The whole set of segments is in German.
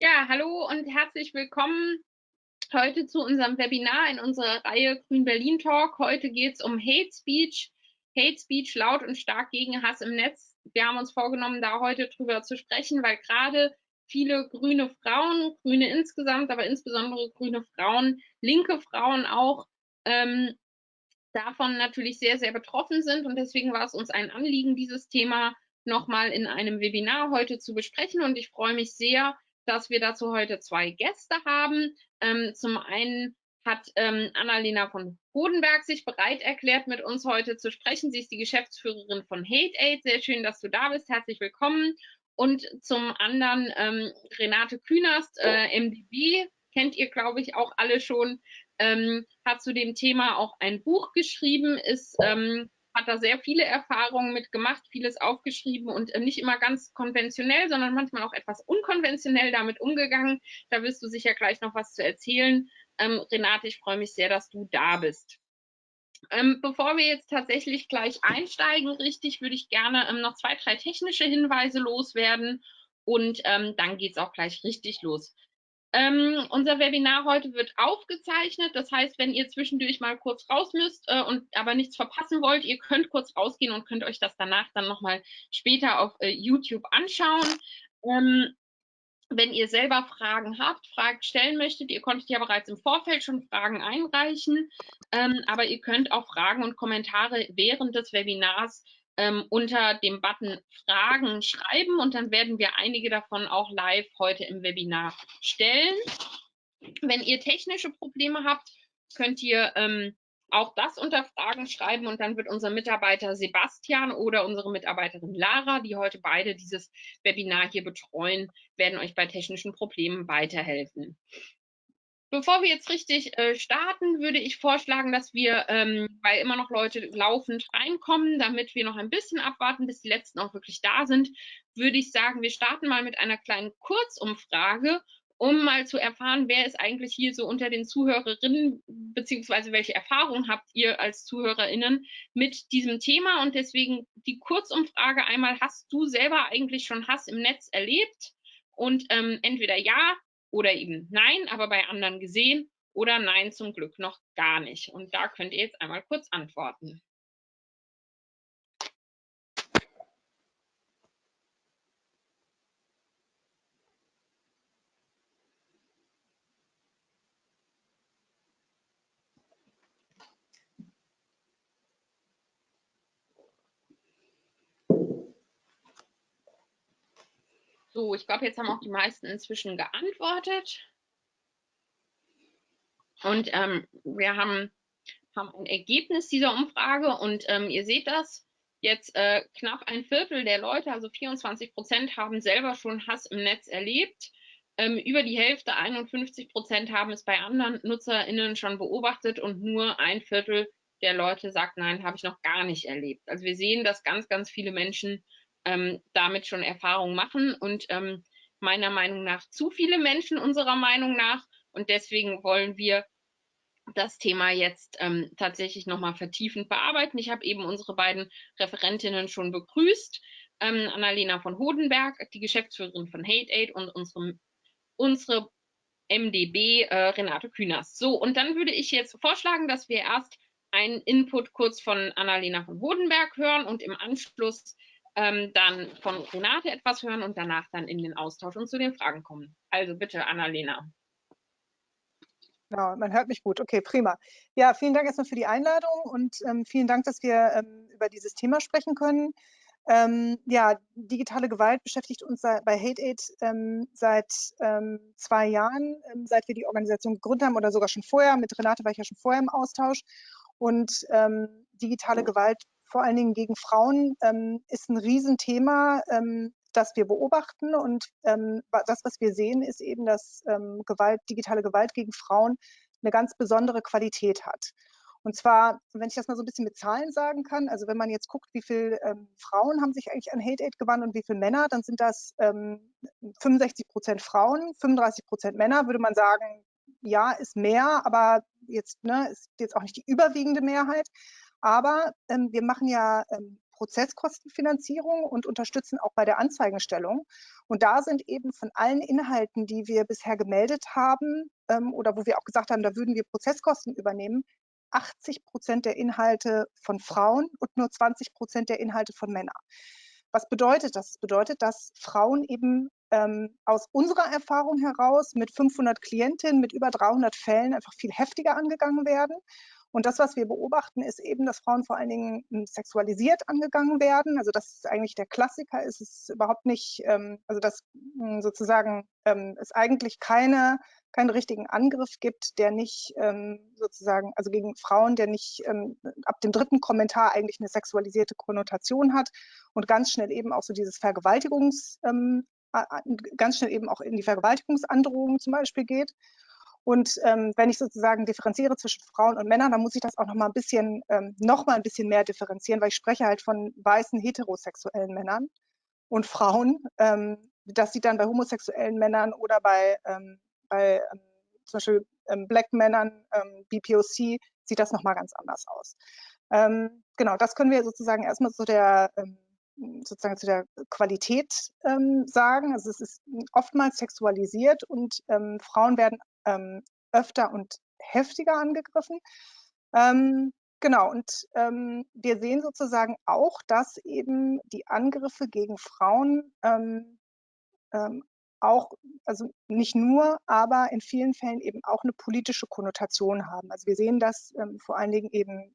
Ja, hallo und herzlich willkommen heute zu unserem Webinar in unserer Reihe Grün Berlin Talk. Heute geht es um Hate Speech, Hate Speech laut und stark gegen Hass im Netz. Wir haben uns vorgenommen, da heute drüber zu sprechen, weil gerade viele grüne Frauen, Grüne insgesamt, aber insbesondere grüne Frauen, linke Frauen auch, ähm, davon natürlich sehr, sehr betroffen sind. Und deswegen war es uns ein Anliegen, dieses Thema nochmal in einem Webinar heute zu besprechen. Und ich freue mich sehr, dass wir dazu heute zwei Gäste haben. Ähm, zum einen hat ähm, Annalena von Bodenberg sich bereit erklärt, mit uns heute zu sprechen. Sie ist die Geschäftsführerin von Hate Aid. Sehr schön, dass du da bist. Herzlich willkommen. Und zum anderen ähm, Renate Künast, äh, MDB, kennt ihr, glaube ich, auch alle schon, ähm, hat zu dem Thema auch ein Buch geschrieben, ist ähm, hat da sehr viele Erfahrungen mitgemacht, vieles aufgeschrieben und äh, nicht immer ganz konventionell, sondern manchmal auch etwas unkonventionell damit umgegangen. Da wirst du sicher gleich noch was zu erzählen. Ähm, Renate, ich freue mich sehr, dass du da bist. Ähm, bevor wir jetzt tatsächlich gleich einsteigen, richtig, würde ich gerne ähm, noch zwei, drei technische Hinweise loswerden und ähm, dann geht es auch gleich richtig los. Ähm, unser Webinar heute wird aufgezeichnet. Das heißt, wenn ihr zwischendurch mal kurz raus müsst äh, und aber nichts verpassen wollt, ihr könnt kurz rausgehen und könnt euch das danach dann nochmal später auf äh, YouTube anschauen. Ähm, wenn ihr selber Fragen habt, Fragen stellen möchtet, ihr konntet ja bereits im Vorfeld schon Fragen einreichen, ähm, aber ihr könnt auch Fragen und Kommentare während des Webinars ähm, unter dem Button Fragen schreiben und dann werden wir einige davon auch live heute im Webinar stellen. Wenn ihr technische Probleme habt, könnt ihr ähm, auch das unter Fragen schreiben und dann wird unser Mitarbeiter Sebastian oder unsere Mitarbeiterin Lara, die heute beide dieses Webinar hier betreuen, werden euch bei technischen Problemen weiterhelfen. Bevor wir jetzt richtig äh, starten, würde ich vorschlagen, dass wir, ähm, weil immer noch Leute laufend reinkommen, damit wir noch ein bisschen abwarten, bis die letzten auch wirklich da sind, würde ich sagen, wir starten mal mit einer kleinen Kurzumfrage, um mal zu erfahren, wer ist eigentlich hier so unter den Zuhörerinnen, beziehungsweise welche Erfahrungen habt ihr als ZuhörerInnen mit diesem Thema? Und deswegen die Kurzumfrage einmal, hast du selber eigentlich schon Hass im Netz erlebt? Und ähm, entweder ja, oder eben nein, aber bei anderen gesehen oder nein zum Glück noch gar nicht. Und da könnt ihr jetzt einmal kurz antworten. So, ich glaube, jetzt haben auch die meisten inzwischen geantwortet. Und ähm, wir haben, haben ein Ergebnis dieser Umfrage und ähm, ihr seht das. Jetzt äh, knapp ein Viertel der Leute, also 24 Prozent, haben selber schon Hass im Netz erlebt. Ähm, über die Hälfte, 51 Prozent, haben es bei anderen NutzerInnen schon beobachtet und nur ein Viertel der Leute sagt, nein, habe ich noch gar nicht erlebt. Also wir sehen, dass ganz, ganz viele Menschen ähm, damit schon Erfahrungen machen und ähm, meiner Meinung nach zu viele Menschen unserer Meinung nach. Und deswegen wollen wir das Thema jetzt ähm, tatsächlich nochmal vertiefend bearbeiten. Ich habe eben unsere beiden Referentinnen schon begrüßt. Ähm, Annalena von Hodenberg, die Geschäftsführerin von Hate Aid und unsere, unsere MDB äh, Renate Kühners. So, und dann würde ich jetzt vorschlagen, dass wir erst einen Input kurz von Annalena von Hodenberg hören und im Anschluss ähm, dann von Renate etwas hören und danach dann in den Austausch und zu den Fragen kommen. Also bitte, Annalena. Genau, man hört mich gut. Okay, prima. Ja, vielen Dank erstmal für die Einladung und ähm, vielen Dank, dass wir ähm, über dieses Thema sprechen können. Ähm, ja, digitale Gewalt beschäftigt uns bei Hate Aid ähm, seit ähm, zwei Jahren, ähm, seit wir die Organisation gegründet haben oder sogar schon vorher. Mit Renate war ich ja schon vorher im Austausch. Und digitale Gewalt vor allen Dingen gegen Frauen ähm, ist ein Riesenthema, ähm, das wir beobachten. Und ähm, das, was wir sehen, ist eben, dass ähm, Gewalt, digitale Gewalt gegen Frauen eine ganz besondere Qualität hat. Und zwar, wenn ich das mal so ein bisschen mit Zahlen sagen kann, also wenn man jetzt guckt, wie viele ähm, Frauen haben sich eigentlich an Hate Aid gewandt und wie viele Männer, dann sind das ähm, 65 Prozent Frauen, 35 Prozent Männer, würde man sagen, ja, ist mehr, aber jetzt ne, ist jetzt auch nicht die überwiegende Mehrheit. Aber ähm, wir machen ja ähm, Prozesskostenfinanzierung und unterstützen auch bei der Anzeigenstellung. Und da sind eben von allen Inhalten, die wir bisher gemeldet haben ähm, oder wo wir auch gesagt haben, da würden wir Prozesskosten übernehmen, 80 Prozent der Inhalte von Frauen und nur 20 Prozent der Inhalte von Männern. Was bedeutet das? Das bedeutet, dass Frauen eben ähm, aus unserer Erfahrung heraus mit 500 Klientinnen, mit über 300 Fällen einfach viel heftiger angegangen werden und das, was wir beobachten, ist eben, dass Frauen vor allen Dingen hm, sexualisiert angegangen werden. Also das ist eigentlich der Klassiker, ist es überhaupt nicht, ähm, also dass hm, sozusagen ähm, es eigentlich keine, keinen richtigen Angriff gibt, der nicht ähm, sozusagen, also gegen Frauen, der nicht ähm, ab dem dritten Kommentar eigentlich eine sexualisierte Konnotation hat und ganz schnell eben auch so dieses Vergewaltigungs, ähm, ganz schnell eben auch in die Vergewaltigungsandrohung zum Beispiel geht. Und ähm, wenn ich sozusagen differenziere zwischen Frauen und Männern, dann muss ich das auch noch mal ein bisschen, ähm, noch mal ein bisschen mehr differenzieren, weil ich spreche halt von weißen heterosexuellen Männern und Frauen. Ähm, das sieht dann bei homosexuellen Männern oder bei, ähm, bei ähm, zum Beispiel ähm, Black Männern, BPOC, sieht das noch mal ganz anders aus. Genau, das können wir sozusagen erstmal zu der sozusagen zu der Qualität ähm, sagen. Also es ist oftmals sexualisiert und ähm, Frauen werden ähm, öfter und heftiger angegriffen. Ähm, genau, und ähm, wir sehen sozusagen auch, dass eben die Angriffe gegen Frauen ähm, auch, also nicht nur, aber in vielen Fällen eben auch eine politische Konnotation haben. Also wir sehen das vor allen Dingen eben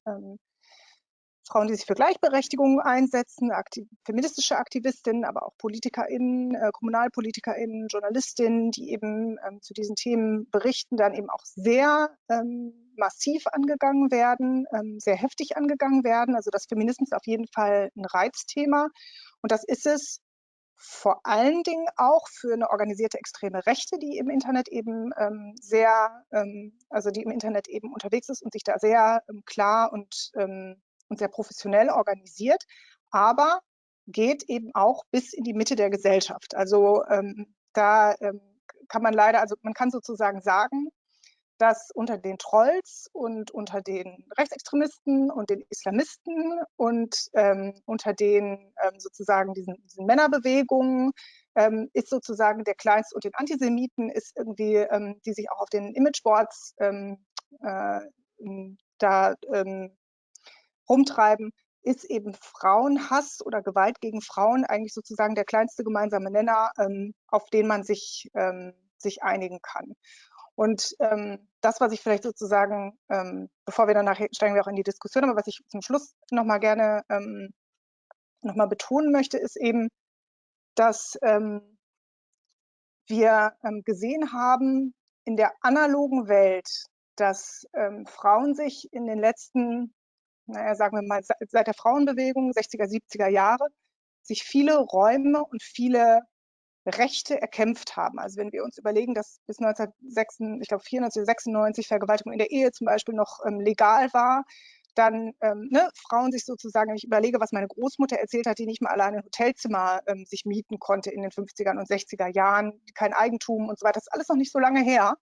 Frauen, die sich für Gleichberechtigung einsetzen, aktiv feministische Aktivistinnen, aber auch PolitikerInnen, äh, KommunalpolitikerInnen, JournalistInnen, die eben ähm, zu diesen Themen berichten, dann eben auch sehr ähm, massiv angegangen werden, ähm, sehr heftig angegangen werden. Also das Feminismus ist auf jeden Fall ein Reizthema. Und das ist es vor allen Dingen auch für eine organisierte extreme Rechte, die im Internet eben ähm, sehr, ähm, also die im Internet eben unterwegs ist und sich da sehr ähm, klar und ähm, und sehr professionell organisiert, aber geht eben auch bis in die Mitte der Gesellschaft. Also ähm, da ähm, kann man leider, also man kann sozusagen sagen, dass unter den Trolls und unter den Rechtsextremisten und den Islamisten und ähm, unter den ähm, sozusagen diesen, diesen Männerbewegungen ähm, ist sozusagen der Kleinst und den Antisemiten ist irgendwie, ähm, die sich auch auf den Imageboards ähm, äh, da ähm, rumtreiben, ist eben Frauenhass oder Gewalt gegen Frauen eigentlich sozusagen der kleinste gemeinsame Nenner, ähm, auf den man sich, ähm, sich einigen kann. Und ähm, das, was ich vielleicht sozusagen, ähm, bevor wir danach steigen wir auch in die Diskussion, aber was ich zum Schluss nochmal gerne ähm, nochmal betonen möchte, ist eben, dass ähm, wir ähm, gesehen haben in der analogen Welt, dass Frauen sich in den letzten naja, sagen wir mal, seit der Frauenbewegung, 60er, 70er Jahre, sich viele Räume und viele Rechte erkämpft haben. Also wenn wir uns überlegen, dass bis 1996, ich glaube 94, 96 Vergewaltigung in der Ehe zum Beispiel noch ähm, legal war, dann ähm, ne, Frauen sich sozusagen, ich überlege, was meine Großmutter erzählt hat, die nicht mal alleine ein Hotelzimmer ähm, sich mieten konnte in den 50er und 60er Jahren, kein Eigentum und so weiter, das ist alles noch nicht so lange her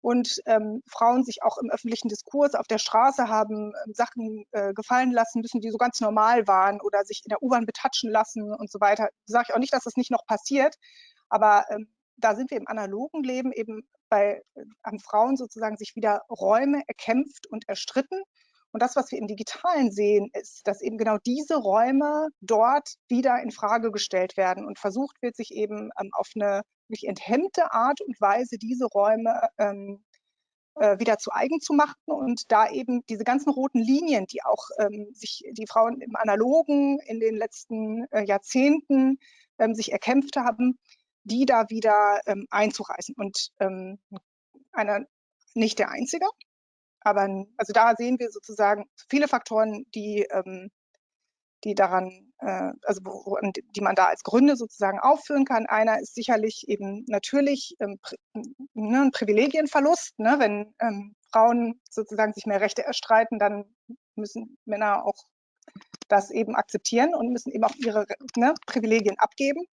und ähm, Frauen sich auch im öffentlichen Diskurs auf der Straße haben ähm, Sachen äh, gefallen lassen müssen, die so ganz normal waren oder sich in der U-Bahn betatschen lassen und so weiter. Sage ich auch nicht, dass das nicht noch passiert, aber ähm, da sind wir im analogen Leben eben bei äh, an Frauen sozusagen sich wieder Räume erkämpft und erstritten. Und das, was wir im Digitalen sehen, ist, dass eben genau diese Räume dort wieder in Frage gestellt werden und versucht wird, sich eben ähm, auf eine wirklich enthemmte Art und Weise diese Räume ähm, äh, wieder zu eigen zu machen und da eben diese ganzen roten Linien, die auch ähm, sich die Frauen im Analogen in den letzten äh, Jahrzehnten ähm, sich erkämpft haben, die da wieder ähm, einzureißen. Und ähm, einer, nicht der einzige, aber also da sehen wir sozusagen viele Faktoren, die, ähm, die daran, äh, also die man da als Gründe sozusagen aufführen kann. Einer ist sicherlich eben natürlich ähm, ne, ein Privilegienverlust. Ne? Wenn ähm, Frauen sozusagen sich mehr Rechte erstreiten, dann müssen Männer auch das eben akzeptieren und müssen eben auch ihre ne, Privilegien abgeben.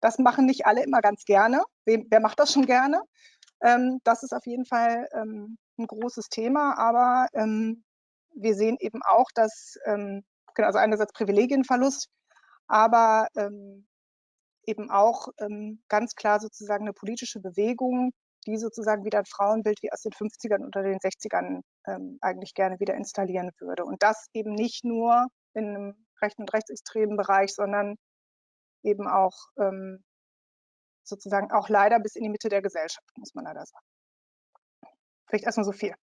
Das machen nicht alle immer ganz gerne. Wer, wer macht das schon gerne? Ähm, das ist auf jeden Fall ähm, ein großes Thema, aber ähm, wir sehen eben auch, dass ähm, genau, also einerseits Privilegienverlust, aber ähm, eben auch ähm, ganz klar sozusagen eine politische Bewegung, die sozusagen wieder ein Frauenbild wie aus den 50ern oder den 60ern ähm, eigentlich gerne wieder installieren würde. Und das eben nicht nur in einem rechten und rechtsextremen Bereich, sondern eben auch ähm, sozusagen auch leider bis in die Mitte der Gesellschaft, muss man leider sagen. Vielleicht erstmal so viel.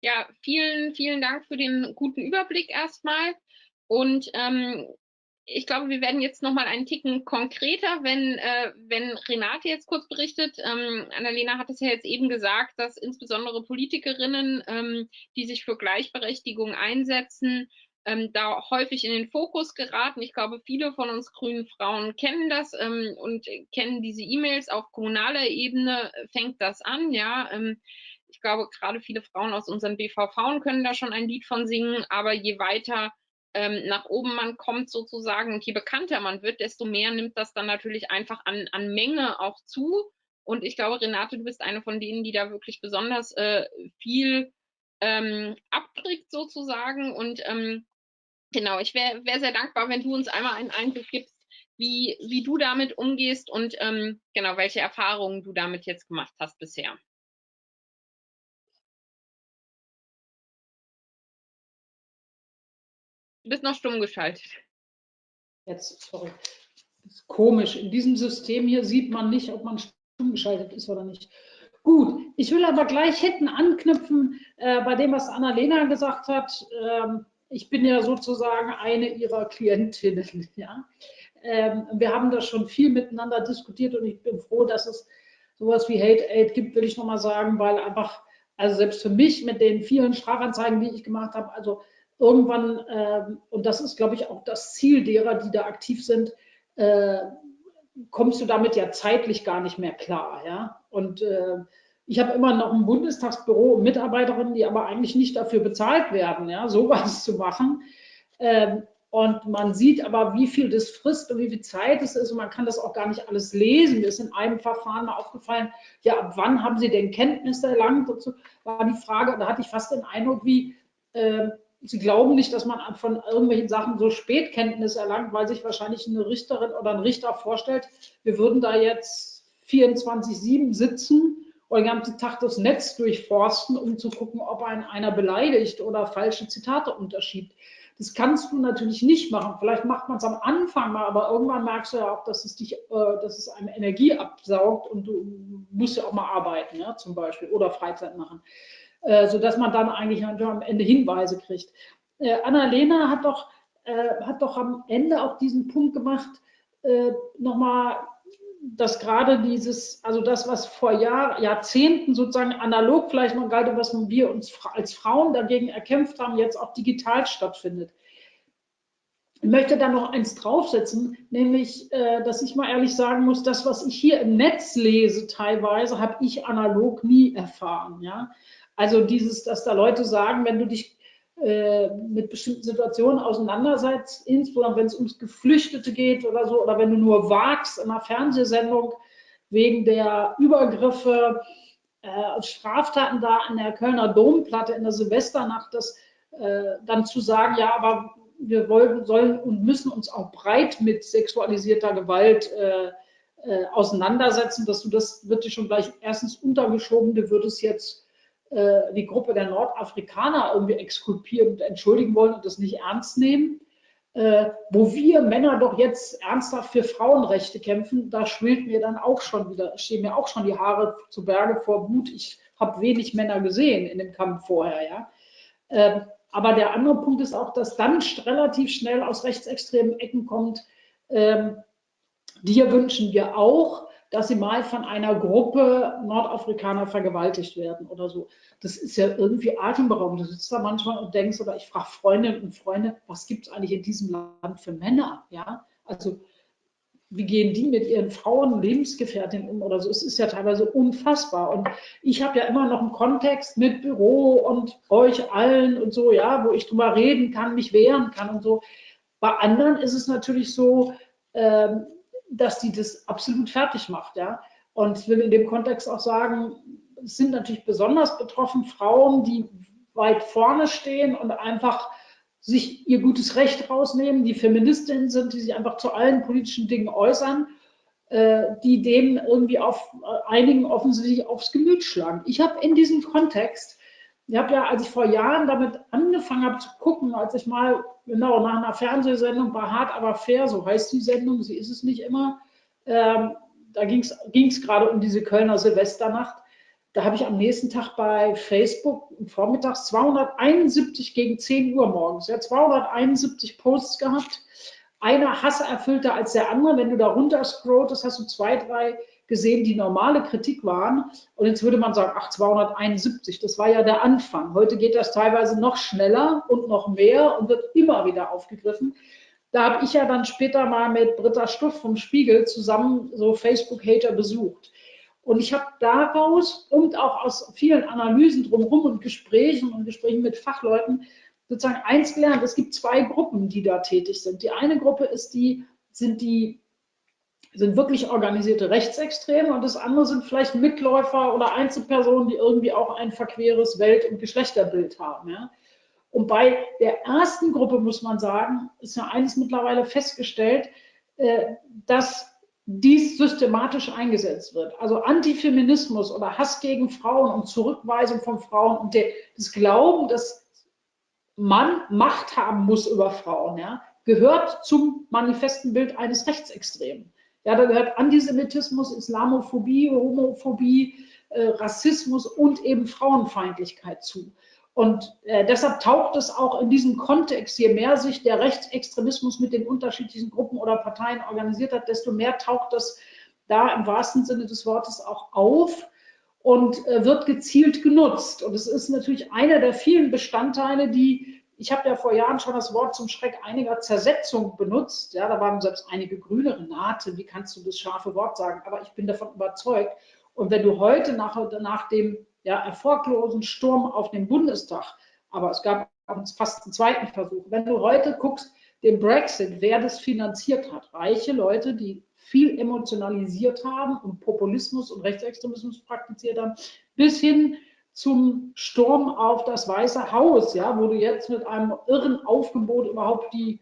Ja, vielen, vielen Dank für den guten Überblick erstmal. Und ähm, ich glaube, wir werden jetzt noch mal einen Ticken konkreter, wenn, äh, wenn Renate jetzt kurz berichtet. Ähm, Annalena hat es ja jetzt eben gesagt, dass insbesondere Politikerinnen, ähm, die sich für Gleichberechtigung einsetzen, ähm, da häufig in den Fokus geraten. Ich glaube, viele von uns grünen Frauen kennen das ähm, und kennen diese E-Mails. Auf kommunaler Ebene fängt das an, ja. Ähm, ich glaube, gerade viele Frauen aus unseren BVV können da schon ein Lied von singen, aber je weiter ähm, nach oben man kommt sozusagen und je bekannter man wird, desto mehr nimmt das dann natürlich einfach an, an Menge auch zu. Und ich glaube, Renate, du bist eine von denen, die da wirklich besonders äh, viel ähm, abkriegt sozusagen. Und ähm, genau, ich wäre wär sehr dankbar, wenn du uns einmal einen Einblick gibst, wie, wie du damit umgehst und ähm, genau, welche Erfahrungen du damit jetzt gemacht hast bisher. Du bist noch stumm geschaltet. Jetzt, sorry. Das ist komisch. In diesem System hier sieht man nicht, ob man stumm geschaltet ist oder nicht. Gut, ich will aber gleich hinten anknüpfen äh, bei dem, was Annalena gesagt hat. Ähm, ich bin ja sozusagen eine ihrer Klientinnen. Ja? Ähm, wir haben da schon viel miteinander diskutiert und ich bin froh, dass es sowas wie Hate Aid gibt, will ich nochmal sagen, weil einfach, also selbst für mich mit den vielen Strafanzeigen, die ich gemacht habe, also irgendwann, äh, und das ist, glaube ich, auch das Ziel derer, die da aktiv sind, äh, kommst du damit ja zeitlich gar nicht mehr klar. Ja? Und äh, ich habe immer noch ein Bundestagsbüro und Mitarbeiterinnen, die aber eigentlich nicht dafür bezahlt werden, ja, sowas zu machen. Ähm, und man sieht aber, wie viel das frisst und wie viel Zeit es ist. Und man kann das auch gar nicht alles lesen. Mir ist in einem Verfahren mal aufgefallen, ja, ab wann haben Sie denn Kenntnis erlangt? Dazu war die Frage, da hatte ich fast den Eindruck, wie, äh, Sie glauben nicht, dass man von irgendwelchen Sachen so spät Kenntnis erlangt, weil sich wahrscheinlich eine Richterin oder ein Richter vorstellt, wir würden da jetzt 24-7 sitzen und den ganzen Tag das Netz durchforsten, um zu gucken, ob ein einer beleidigt oder falsche Zitate unterschiebt. Das kannst du natürlich nicht machen. Vielleicht macht man es am Anfang mal, aber irgendwann merkst du ja auch, dass es dich, äh, dass es einem Energie absaugt und du musst ja auch mal arbeiten, ja, zum Beispiel, oder Freizeit machen äh, sodass man dann eigentlich am Ende Hinweise kriegt. Äh, Annalena hat doch, äh, hat doch am Ende auch diesen Punkt gemacht, äh, nochmal, dass gerade dieses, also das, was vor Jahr, Jahrzehnten sozusagen analog vielleicht noch galt, was wir uns als Frauen dagegen erkämpft haben, jetzt auch digital stattfindet. Ich möchte da noch eins draufsetzen, nämlich, äh, dass ich mal ehrlich sagen muss, das, was ich hier im Netz lese, teilweise, habe ich analog nie erfahren. Ja? Also dieses, dass da Leute sagen, wenn du dich äh, mit bestimmten Situationen auseinandersetzt, insbesondere wenn es ums Geflüchtete geht oder so, oder wenn du nur wagst in einer Fernsehsendung wegen der Übergriffe, äh, Straftaten da an der Kölner Domplatte in der Silvesternacht, das äh, dann zu sagen, ja, aber wir wollen, sollen und müssen uns auch breit mit sexualisierter Gewalt äh, äh, auseinandersetzen, dass du das wird dir schon gleich erstens untergeschoben, du würdest jetzt äh, die Gruppe der Nordafrikaner irgendwie exkulpieren und entschuldigen wollen und das nicht ernst nehmen. Äh, wo wir Männer doch jetzt ernsthaft für Frauenrechte kämpfen, da schwillt mir dann auch schon wieder, stehen mir auch schon die Haare zu Berge vor Wut. Ich habe wenig Männer gesehen in dem Kampf vorher, ja. Ähm, aber der andere Punkt ist auch, dass dann relativ schnell aus rechtsextremen Ecken kommt, ähm, dir wünschen wir auch, dass sie mal von einer Gruppe Nordafrikaner vergewaltigt werden oder so. Das ist ja irgendwie atemberaubend. Du sitzt da manchmal und denkst, oder ich frage Freundinnen und Freunde, was gibt es eigentlich in diesem Land für Männer? Ja, also wie gehen die mit ihren Frauen, Lebensgefährtinnen um oder so? Es ist ja teilweise unfassbar. Und ich habe ja immer noch einen Kontext mit Büro und euch allen und so, ja, wo ich drüber reden kann, mich wehren kann und so. Bei anderen ist es natürlich so, ähm, dass die das absolut fertig macht. Ja? Und ich will in dem Kontext auch sagen, es sind natürlich besonders betroffen Frauen, die weit vorne stehen und einfach sich ihr gutes Recht rausnehmen, die Feministinnen sind, die sich einfach zu allen politischen Dingen äußern, äh, die dem irgendwie auf äh, einigen offensichtlich aufs Gemüt schlagen. Ich habe in diesem Kontext, ich habe ja, als ich vor Jahren damit angefangen habe zu gucken, als ich mal genau nach einer Fernsehsendung bei Hart aber fair, so heißt die Sendung, sie ist es nicht immer, ähm, da ging es gerade um diese Kölner Silvesternacht. Da habe ich am nächsten Tag bei Facebook vormittags 271 gegen 10 Uhr morgens, ja, 271 Posts gehabt. Einer hasserfüllter als der andere. Wenn du da runter scrollst, hast du zwei, drei gesehen, die normale Kritik waren. Und jetzt würde man sagen, ach, 271, das war ja der Anfang. Heute geht das teilweise noch schneller und noch mehr und wird immer wieder aufgegriffen. Da habe ich ja dann später mal mit Britta Stuff vom Spiegel zusammen so Facebook-Hater besucht. Und ich habe daraus und auch aus vielen Analysen drumherum und Gesprächen und Gesprächen mit Fachleuten sozusagen eins gelernt. Es gibt zwei Gruppen, die da tätig sind. Die eine Gruppe ist die, sind die sind wirklich organisierte Rechtsextreme und das andere sind vielleicht Mitläufer oder Einzelpersonen, die irgendwie auch ein verqueres Welt- und Geschlechterbild haben. Ja? Und bei der ersten Gruppe muss man sagen, ist ja eines mittlerweile festgestellt, äh, dass dies systematisch eingesetzt wird. Also Antifeminismus oder Hass gegen Frauen und Zurückweisung von Frauen und der, das Glauben, dass man Macht haben muss über Frauen, ja, gehört zum manifesten Bild eines Rechtsextremen. Ja, da gehört Antisemitismus, Islamophobie, Homophobie, äh, Rassismus und eben Frauenfeindlichkeit zu. Und äh, deshalb taucht es auch in diesem Kontext, je mehr sich der Rechtsextremismus mit den unterschiedlichen Gruppen oder Parteien organisiert hat, desto mehr taucht das da im wahrsten Sinne des Wortes auch auf und äh, wird gezielt genutzt. Und es ist natürlich einer der vielen Bestandteile, die, ich habe ja vor Jahren schon das Wort zum Schreck einiger Zersetzung benutzt. Ja, da waren selbst einige Grüne, Renate, wie kannst du das scharfe Wort sagen? Aber ich bin davon überzeugt. Und wenn du heute nach, nach dem ja, erfolglosen Sturm auf den Bundestag. Aber es gab fast einen zweiten Versuch. Wenn du heute guckst, den Brexit, wer das finanziert hat, reiche Leute, die viel emotionalisiert haben und Populismus und Rechtsextremismus praktiziert haben, bis hin zum Sturm auf das Weiße Haus, ja, wo du jetzt mit einem irren Aufgebot überhaupt die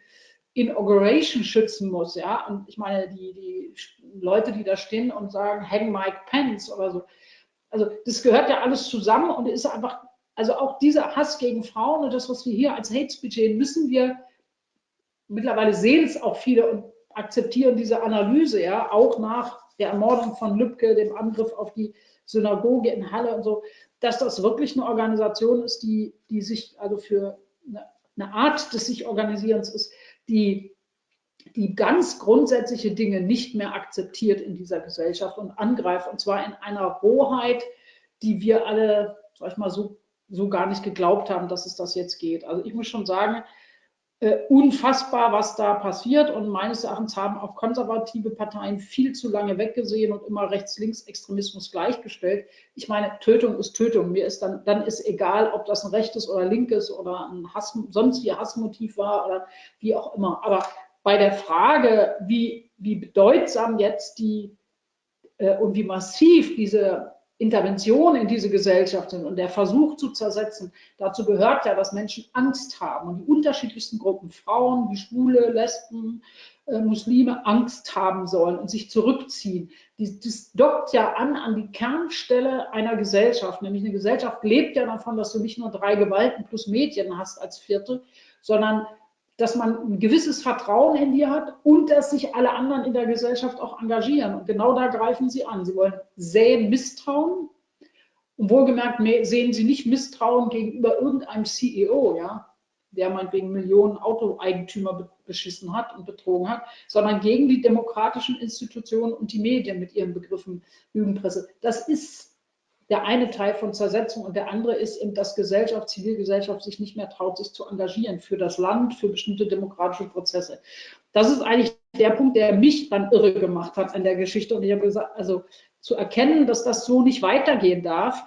Inauguration schützen musst, ja. Und ich meine, die, die Leute, die da stehen und sagen, hang Mike Pence oder so, also das gehört ja alles zusammen und ist einfach, also auch dieser Hass gegen Frauen und das, was wir hier als Hate Speech sehen, müssen wir, mittlerweile sehen es auch viele und akzeptieren diese Analyse, ja, auch nach der Ermordung von Lübcke, dem Angriff auf die Synagoge in Halle und so, dass das wirklich eine Organisation ist, die, die sich also für eine, eine Art des sich Organisierens ist, die die ganz grundsätzliche Dinge nicht mehr akzeptiert in dieser Gesellschaft und angreift. Und zwar in einer Rohheit, die wir alle, sag ich mal, so, so gar nicht geglaubt haben, dass es das jetzt geht. Also ich muss schon sagen, äh, unfassbar, was da passiert. Und meines Erachtens haben auch konservative Parteien viel zu lange weggesehen und immer Rechts-Links-Extremismus gleichgestellt. Ich meine, Tötung ist Tötung. Mir ist dann, dann ist egal, ob das ein rechtes oder linkes oder ein Hass, sonst wie Hassmotiv war oder wie auch immer. Aber bei der Frage, wie, wie bedeutsam jetzt die äh, und wie massiv diese Intervention in diese Gesellschaft sind und der Versuch zu zersetzen, dazu gehört ja, dass Menschen Angst haben und die unterschiedlichsten Gruppen, Frauen, wie Schwule, Lesben, äh, Muslime, Angst haben sollen und sich zurückziehen. Die, das dockt ja an an die Kernstelle einer Gesellschaft, nämlich eine Gesellschaft lebt ja davon, dass du nicht nur drei Gewalten plus Medien hast als vierte, sondern dass man ein gewisses Vertrauen in dir hat und dass sich alle anderen in der Gesellschaft auch engagieren. Und genau da greifen sie an. Sie wollen säen Misstrauen. Und wohlgemerkt sehen sie nicht Misstrauen gegenüber irgendeinem CEO, ja, der meinetwegen Millionen Autoeigentümer beschissen hat und betrogen hat, sondern gegen die demokratischen Institutionen und die Medien mit ihren Begriffen Lügenpresse. Das ist der eine Teil von Zersetzung und der andere ist eben, dass Gesellschaft, Zivilgesellschaft sich nicht mehr traut, sich zu engagieren für das Land, für bestimmte demokratische Prozesse. Das ist eigentlich der Punkt, der mich dann irre gemacht hat an der Geschichte. Und ich habe gesagt, also zu erkennen, dass das so nicht weitergehen darf.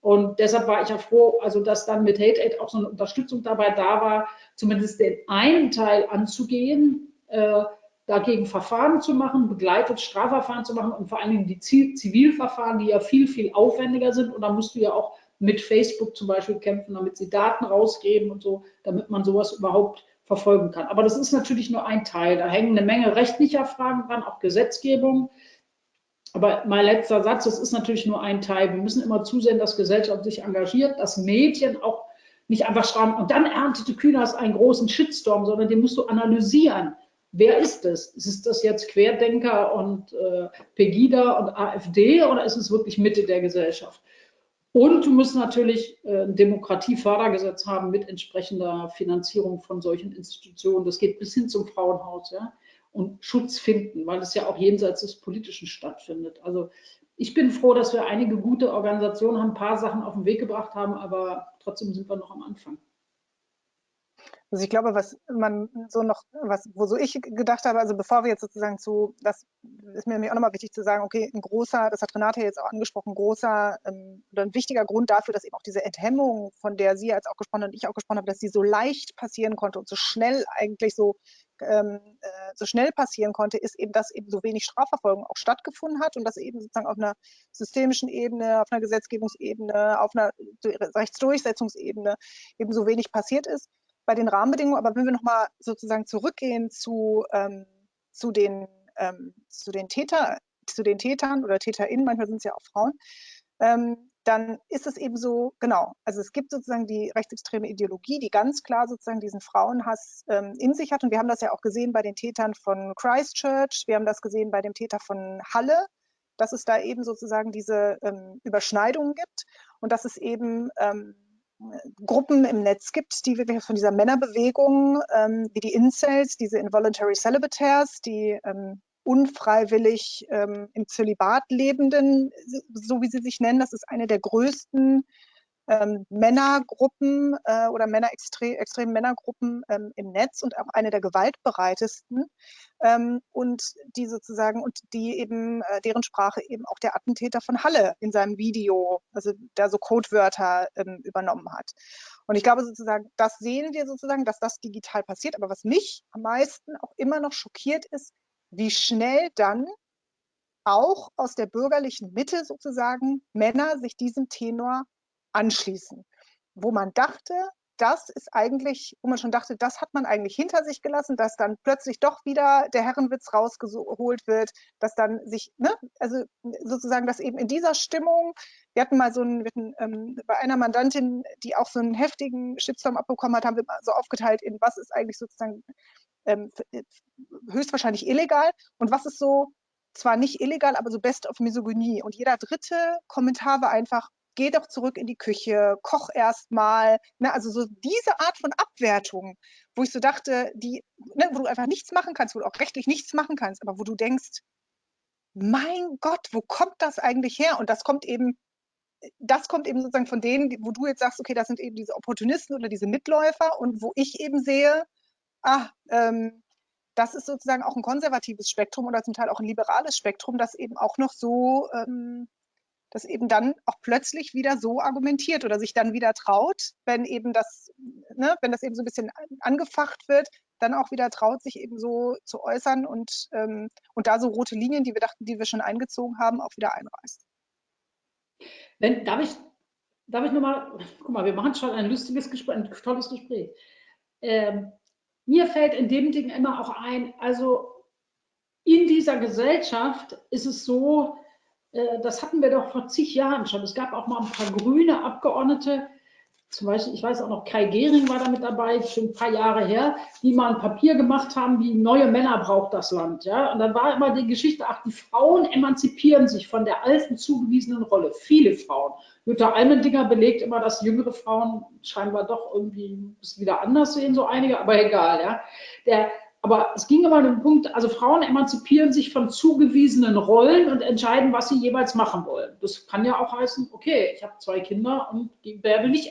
Und deshalb war ich ja froh, also dass dann mit Hate Aid auch so eine Unterstützung dabei da war, zumindest den einen Teil anzugehen. Äh, dagegen Verfahren zu machen, begleitet Strafverfahren zu machen und vor allen Dingen die Zivilverfahren, die ja viel, viel aufwendiger sind. Und da musst du ja auch mit Facebook zum Beispiel kämpfen, damit sie Daten rausgeben und so, damit man sowas überhaupt verfolgen kann. Aber das ist natürlich nur ein Teil. Da hängen eine Menge rechtlicher Fragen dran, auch Gesetzgebung. Aber mein letzter Satz, das ist natürlich nur ein Teil. Wir müssen immer zusehen, dass Gesellschaft sich engagiert, dass Medien auch nicht einfach schreiben, und dann erntete Kühners einen großen Shitstorm, sondern den musst du analysieren. Wer ist das? Ist das jetzt Querdenker und äh, Pegida und AfD oder ist es wirklich Mitte der Gesellschaft? Und du musst natürlich äh, ein Demokratiefördergesetz haben mit entsprechender Finanzierung von solchen Institutionen. Das geht bis hin zum Frauenhaus, ja. Und Schutz finden, weil es ja auch jenseits des Politischen stattfindet. Also ich bin froh, dass wir einige gute Organisationen haben, ein paar Sachen auf den Weg gebracht haben, aber trotzdem sind wir noch am Anfang. Also ich glaube, was man so noch, was, wo so ich gedacht habe, also bevor wir jetzt sozusagen zu, das ist mir auch nochmal wichtig zu sagen, okay, ein großer, das hat Renate jetzt auch angesprochen, großer ähm, oder ein wichtiger Grund dafür, dass eben auch diese Enthemmung, von der sie jetzt auch gesprochen hat und ich auch gesprochen habe, dass sie so leicht passieren konnte und so schnell eigentlich so ähm, äh, so schnell passieren konnte, ist eben, dass eben so wenig Strafverfolgung auch stattgefunden hat und dass eben sozusagen auf einer systemischen Ebene, auf einer Gesetzgebungsebene, auf einer Rechtsdurchsetzungsebene eben so wenig passiert ist bei den Rahmenbedingungen. Aber wenn wir nochmal sozusagen zurückgehen zu, ähm, zu, den, ähm, zu, den Täter, zu den Tätern oder TäterInnen, manchmal sind es ja auch Frauen, ähm, dann ist es eben so, genau, also es gibt sozusagen die rechtsextreme Ideologie, die ganz klar sozusagen diesen Frauenhass ähm, in sich hat. Und wir haben das ja auch gesehen bei den Tätern von Christchurch, wir haben das gesehen bei dem Täter von Halle, dass es da eben sozusagen diese ähm, Überschneidungen gibt und dass es eben ähm, Gruppen im Netz gibt, die wirklich von dieser Männerbewegung, ähm, wie die Incels, diese Involuntary Celibataires, die ähm, unfreiwillig ähm, im Zölibat lebenden, so wie sie sich nennen, das ist eine der größten ähm, Männergruppen äh, oder Männer extre extremen Männergruppen ähm, im Netz und auch eine der gewaltbereitesten ähm, und die sozusagen und die eben äh, deren Sprache eben auch der Attentäter von Halle in seinem Video, also da so Codewörter ähm, übernommen hat. Und ich glaube sozusagen, das sehen wir sozusagen, dass das digital passiert. Aber was mich am meisten auch immer noch schockiert ist, wie schnell dann auch aus der bürgerlichen Mitte sozusagen Männer sich diesem Tenor anschließen, wo man dachte, das ist eigentlich, wo man schon dachte, das hat man eigentlich hinter sich gelassen, dass dann plötzlich doch wieder der Herrenwitz rausgeholt wird, dass dann sich, ne, also sozusagen, dass eben in dieser Stimmung, wir hatten mal so einen, hatten, ähm, bei einer Mandantin, die auch so einen heftigen Shitstorm abbekommen hat, haben wir mal so aufgeteilt in was ist eigentlich sozusagen ähm, äh, höchstwahrscheinlich illegal und was ist so zwar nicht illegal, aber so best of Misogynie. Und jeder dritte Kommentar war einfach, geh doch zurück in die Küche, koch erst mal. Ne, also so diese Art von Abwertung, wo ich so dachte, die, ne, wo du einfach nichts machen kannst, wo du auch rechtlich nichts machen kannst, aber wo du denkst, mein Gott, wo kommt das eigentlich her? Und das kommt eben, das kommt eben sozusagen von denen, wo du jetzt sagst, okay, das sind eben diese Opportunisten oder diese Mitläufer und wo ich eben sehe, ah, ähm, das ist sozusagen auch ein konservatives Spektrum oder zum Teil auch ein liberales Spektrum, das eben auch noch so ähm, das eben dann auch plötzlich wieder so argumentiert oder sich dann wieder traut, wenn eben das, ne, wenn das eben so ein bisschen angefacht wird, dann auch wieder traut, sich eben so zu äußern und, ähm, und da so rote Linien, die wir dachten, die wir schon eingezogen haben, auch wieder einreißt. Wenn, darf ich, darf ich nochmal, guck mal, wir machen schon ein lustiges Gespräch, ein tolles Gespräch. Ähm, mir fällt in dem Ding immer auch ein, also in dieser Gesellschaft ist es so, das hatten wir doch vor zig Jahren schon. Es gab auch mal ein paar grüne Abgeordnete, zum Beispiel, ich weiß auch noch, Kai Gehring war da mit dabei, schon ein paar Jahre her, die mal ein Papier gemacht haben, wie neue Männer braucht das Land. Ja? Und dann war immer die Geschichte, ach, die Frauen emanzipieren sich von der alten zugewiesenen Rolle. Viele Frauen. Jutta Almendinger belegt immer, dass jüngere Frauen scheinbar doch irgendwie es wieder anders sehen, so einige, aber egal. Ja? Der, aber es ging immer um den Punkt, also Frauen emanzipieren sich von zugewiesenen Rollen und entscheiden, was sie jeweils machen wollen. Das kann ja auch heißen, okay, ich habe zwei Kinder und werde nicht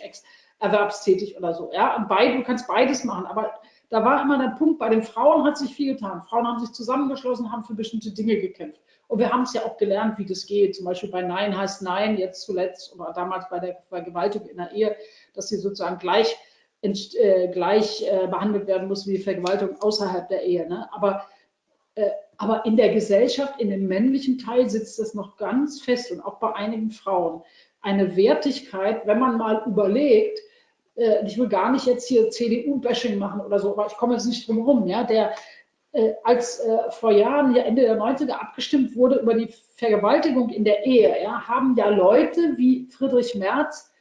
erwerbstätig oder so. Ja, und beid, du kannst beides machen. Aber da war immer der Punkt, bei den Frauen hat sich viel getan. Frauen haben sich zusammengeschlossen, haben für bestimmte Dinge gekämpft. Und wir haben es ja auch gelernt, wie das geht. Zum Beispiel bei Nein heißt Nein, jetzt zuletzt oder damals bei der Vergewaltigung in der Ehe, dass sie sozusagen gleich äh, gleich äh, behandelt werden muss wie Vergewaltigung außerhalb der Ehe. Ne? Aber, äh, aber in der Gesellschaft, in dem männlichen Teil sitzt das noch ganz fest und auch bei einigen Frauen. eine Wertigkeit, wenn man mal überlegt, äh, ich will gar nicht jetzt hier CDU-Bashing machen oder so, aber ich komme jetzt nicht drum herum, ja, der äh, als äh, vor Jahren, ja Ende der 90er abgestimmt wurde über die Vergewaltigung in der Ehe, ja, haben ja Leute wie Friedrich Merz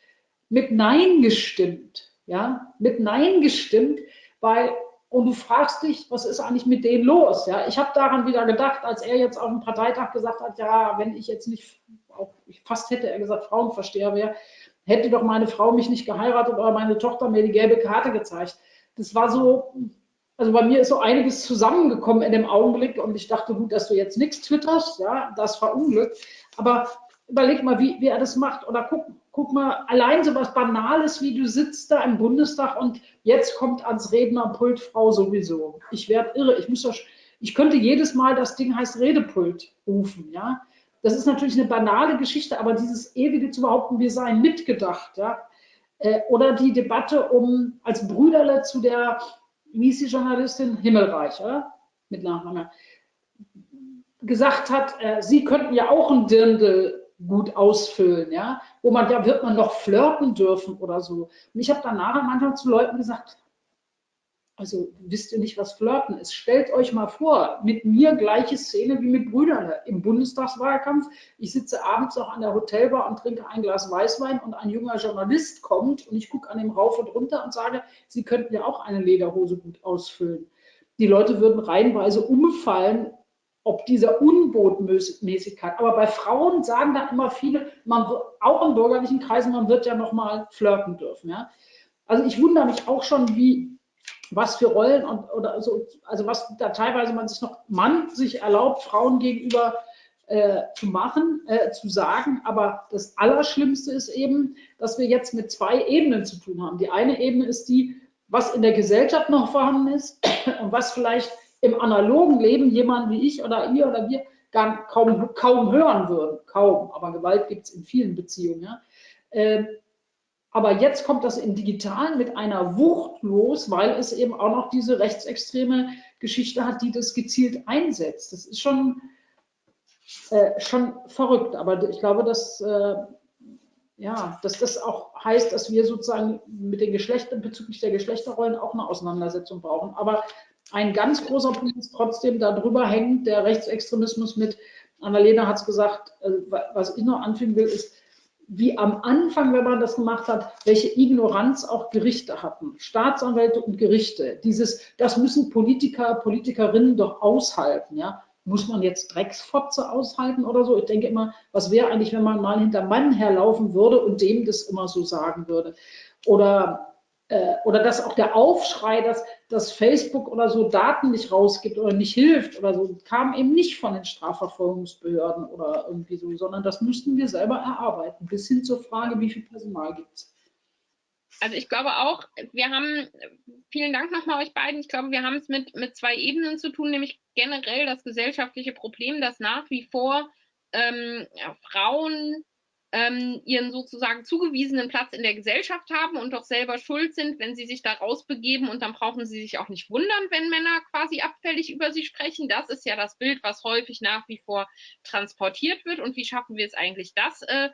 mit Nein gestimmt, ja, mit Nein gestimmt, weil und du fragst dich, was ist eigentlich mit denen los? Ja, ich habe daran wieder gedacht, als er jetzt auf dem Parteitag gesagt hat, ja, wenn ich jetzt nicht, auch fast hätte er gesagt, Frauenversteher wäre, hätte doch meine Frau mich nicht geheiratet oder meine Tochter mir die gelbe Karte gezeigt. Das war so, also bei mir ist so einiges zusammengekommen in dem Augenblick und ich dachte, gut, dass du jetzt nichts twitterst, ja, das war Unglück. Aber überleg mal, wie, wie er das macht oder guck, guck mal, allein so was Banales, wie du sitzt da im Bundestag und jetzt kommt ans Rednerpult Frau sowieso. Ich werde irre. Ich muss doch, ich könnte jedes Mal, das Ding heißt Redepult rufen, ja. Das ist natürlich eine banale Geschichte, aber dieses ewige zu behaupten, wir seien mitgedacht, ja. Äh, oder die Debatte um als Brüderle zu der, wie ist die Journalistin, Himmelreich, oder? mit Nachname, gesagt hat, äh, sie könnten ja auch ein Dirndl gut ausfüllen, ja, wo man, ja, wird man noch flirten dürfen oder so. Und ich habe dann nachher manchmal zu Leuten gesagt, also wisst ihr nicht, was Flirten ist? Stellt euch mal vor, mit mir gleiche Szene wie mit Brüdern im Bundestagswahlkampf. Ich sitze abends auch an der Hotelbar und trinke ein Glas Weißwein und ein junger Journalist kommt und ich gucke an dem rauf und runter und sage, Sie könnten ja auch eine Lederhose gut ausfüllen. Die Leute würden reihenweise umfallen ob dieser Unbotmäßigkeit. Aber bei Frauen sagen dann immer viele, man auch in bürgerlichen Kreisen, man wird ja noch mal flirten dürfen. Ja? Also ich wundere mich auch schon, wie was für Rollen und, oder so, also was da teilweise man sich noch Mann sich erlaubt, Frauen gegenüber äh, zu machen, äh, zu sagen. Aber das Allerschlimmste ist eben, dass wir jetzt mit zwei Ebenen zu tun haben. Die eine Ebene ist die, was in der Gesellschaft noch vorhanden ist und was vielleicht im analogen Leben jemand wie ich oder ihr oder wir gar kaum, kaum hören würden. Kaum, aber Gewalt gibt es in vielen Beziehungen. Ja. Ähm, aber jetzt kommt das im Digitalen mit einer Wucht los, weil es eben auch noch diese rechtsextreme Geschichte hat, die das gezielt einsetzt. Das ist schon, äh, schon verrückt. Aber ich glaube, dass, äh, ja, dass das auch heißt, dass wir sozusagen mit den Geschlechtern bezüglich der Geschlechterrollen auch eine Auseinandersetzung brauchen. Aber ein ganz großer Punkt ist trotzdem, darüber hängt der Rechtsextremismus mit, Annalena hat es gesagt, äh, was ich noch anfügen will, ist, wie am Anfang, wenn man das gemacht hat, welche Ignoranz auch Gerichte hatten, Staatsanwälte und Gerichte. Dieses, das müssen Politiker, Politikerinnen doch aushalten, ja. Muss man jetzt Drecksfotze aushalten oder so? Ich denke immer, was wäre eigentlich, wenn man mal hinter Mann herlaufen würde und dem das immer so sagen würde? Oder äh, oder dass auch der Aufschrei, dass, dass Facebook oder so Daten nicht rausgibt oder nicht hilft oder so, kam eben nicht von den Strafverfolgungsbehörden oder irgendwie so, sondern das müssten wir selber erarbeiten, bis hin zur Frage, wie viel Personal gibt es. Also ich glaube auch, wir haben, vielen Dank nochmal euch beiden, ich glaube, wir haben es mit, mit zwei Ebenen zu tun, nämlich generell das gesellschaftliche Problem, dass nach wie vor ähm, ja, Frauen ähm, ihren sozusagen zugewiesenen Platz in der Gesellschaft haben und doch selber schuld sind, wenn sie sich da rausbegeben und dann brauchen sie sich auch nicht wundern, wenn Männer quasi abfällig über sie sprechen. Das ist ja das Bild, was häufig nach wie vor transportiert wird und wie schaffen wir es eigentlich, das äh,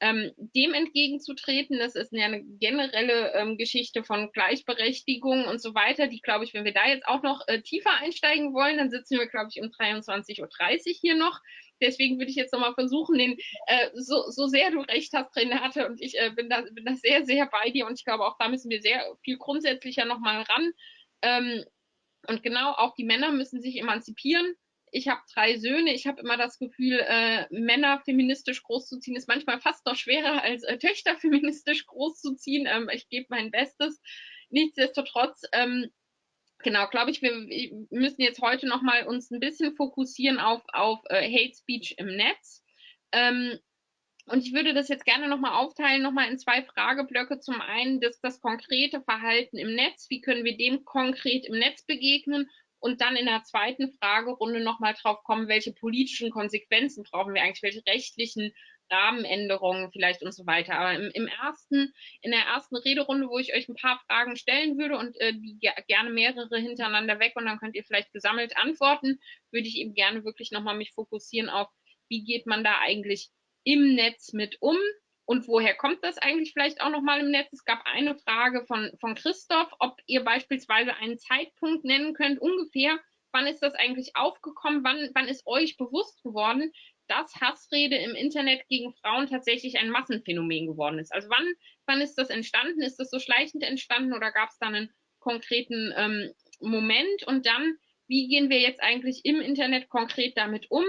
ähm, dem entgegenzutreten. Das ist eine generelle ähm, Geschichte von Gleichberechtigung und so weiter, die, glaube ich, wenn wir da jetzt auch noch äh, tiefer einsteigen wollen, dann sitzen wir, glaube ich, um 23.30 Uhr hier noch. Deswegen würde ich jetzt nochmal versuchen, den, äh, so, so sehr du recht hast, Renate, und ich äh, bin, da, bin da sehr, sehr bei dir und ich glaube, auch da müssen wir sehr viel grundsätzlicher nochmal ran. Ähm, und genau, auch die Männer müssen sich emanzipieren. Ich habe drei Söhne. Ich habe immer das Gefühl, äh, Männer feministisch großzuziehen ist manchmal fast noch schwerer als äh, Töchter feministisch großzuziehen. Ähm, ich gebe mein Bestes. Nichtsdestotrotz ähm, genau, glaube ich, wir müssen jetzt heute noch mal uns ein bisschen fokussieren auf, auf äh, Hate Speech im Netz. Ähm, und ich würde das jetzt gerne nochmal aufteilen, nochmal in zwei Frageblöcke. Zum einen das, das konkrete Verhalten im Netz. Wie können wir dem konkret im Netz begegnen? Und dann in der zweiten Fragerunde nochmal drauf kommen, welche politischen Konsequenzen brauchen wir eigentlich, welche rechtlichen Rahmenänderungen vielleicht und so weiter. Aber im, im, ersten, in der ersten Rederunde, wo ich euch ein paar Fragen stellen würde und äh, die gerne mehrere hintereinander weg und dann könnt ihr vielleicht gesammelt antworten, würde ich eben gerne wirklich nochmal mich fokussieren auf, wie geht man da eigentlich im Netz mit um? und woher kommt das eigentlich vielleicht auch nochmal im Netz? Es gab eine Frage von, von Christoph, ob ihr beispielsweise einen Zeitpunkt nennen könnt, ungefähr, wann ist das eigentlich aufgekommen, wann, wann ist euch bewusst geworden, dass Hassrede im Internet gegen Frauen tatsächlich ein Massenphänomen geworden ist. Also wann, wann ist das entstanden? Ist das so schleichend entstanden oder gab es da einen konkreten ähm, Moment? Und dann, wie gehen wir jetzt eigentlich im Internet konkret damit um?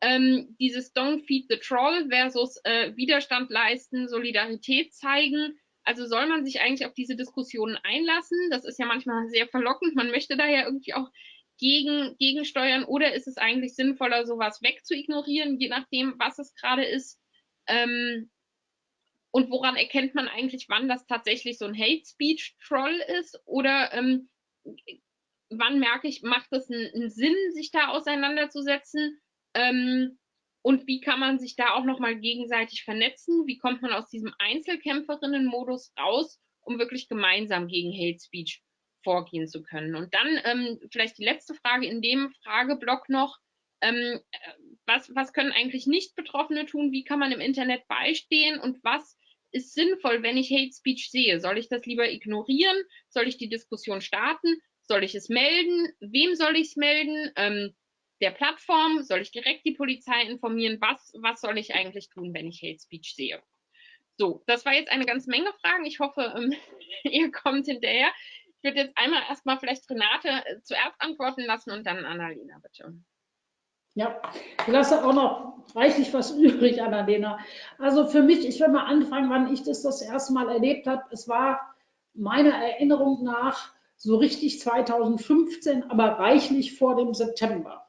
Ähm, dieses Don't Feed the Troll versus äh, Widerstand leisten, Solidarität zeigen. Also soll man sich eigentlich auf diese Diskussionen einlassen? Das ist ja manchmal sehr verlockend. Man möchte da ja irgendwie auch gegen, gegensteuern oder ist es eigentlich sinnvoller, sowas wegzuignorieren, je nachdem, was es gerade ist? Ähm, und woran erkennt man eigentlich, wann das tatsächlich so ein Hate Speech Troll ist? Oder ähm, wann merke ich, macht es einen, einen, Sinn, sich da auseinanderzusetzen? Ähm, und wie kann man sich da auch nochmal gegenseitig vernetzen? Wie kommt man aus diesem Einzelkämpferinnen-Modus raus, um wirklich gemeinsam gegen Hate Speech vorgehen zu können. Und dann ähm, vielleicht die letzte Frage in dem Frageblock noch. Ähm, was, was können eigentlich Nicht-Betroffene tun? Wie kann man im Internet beistehen? Und was ist sinnvoll, wenn ich Hate Speech sehe? Soll ich das lieber ignorieren? Soll ich die Diskussion starten? Soll ich es melden? Wem soll ich es melden? Ähm, der Plattform? Soll ich direkt die Polizei informieren? Was, was soll ich eigentlich tun, wenn ich Hate Speech sehe? So, das war jetzt eine ganze Menge Fragen. Ich hoffe, ähm, ihr kommt hinterher. Ich würde jetzt einmal erstmal vielleicht Renate äh, zuerst antworten lassen und dann Annalena, bitte. Ja, ich lasse auch noch reichlich was übrig, Annalena. Also für mich, ich will mal anfangen, wann ich das das erste Mal erlebt habe. Es war meiner Erinnerung nach so richtig 2015, aber reichlich vor dem September.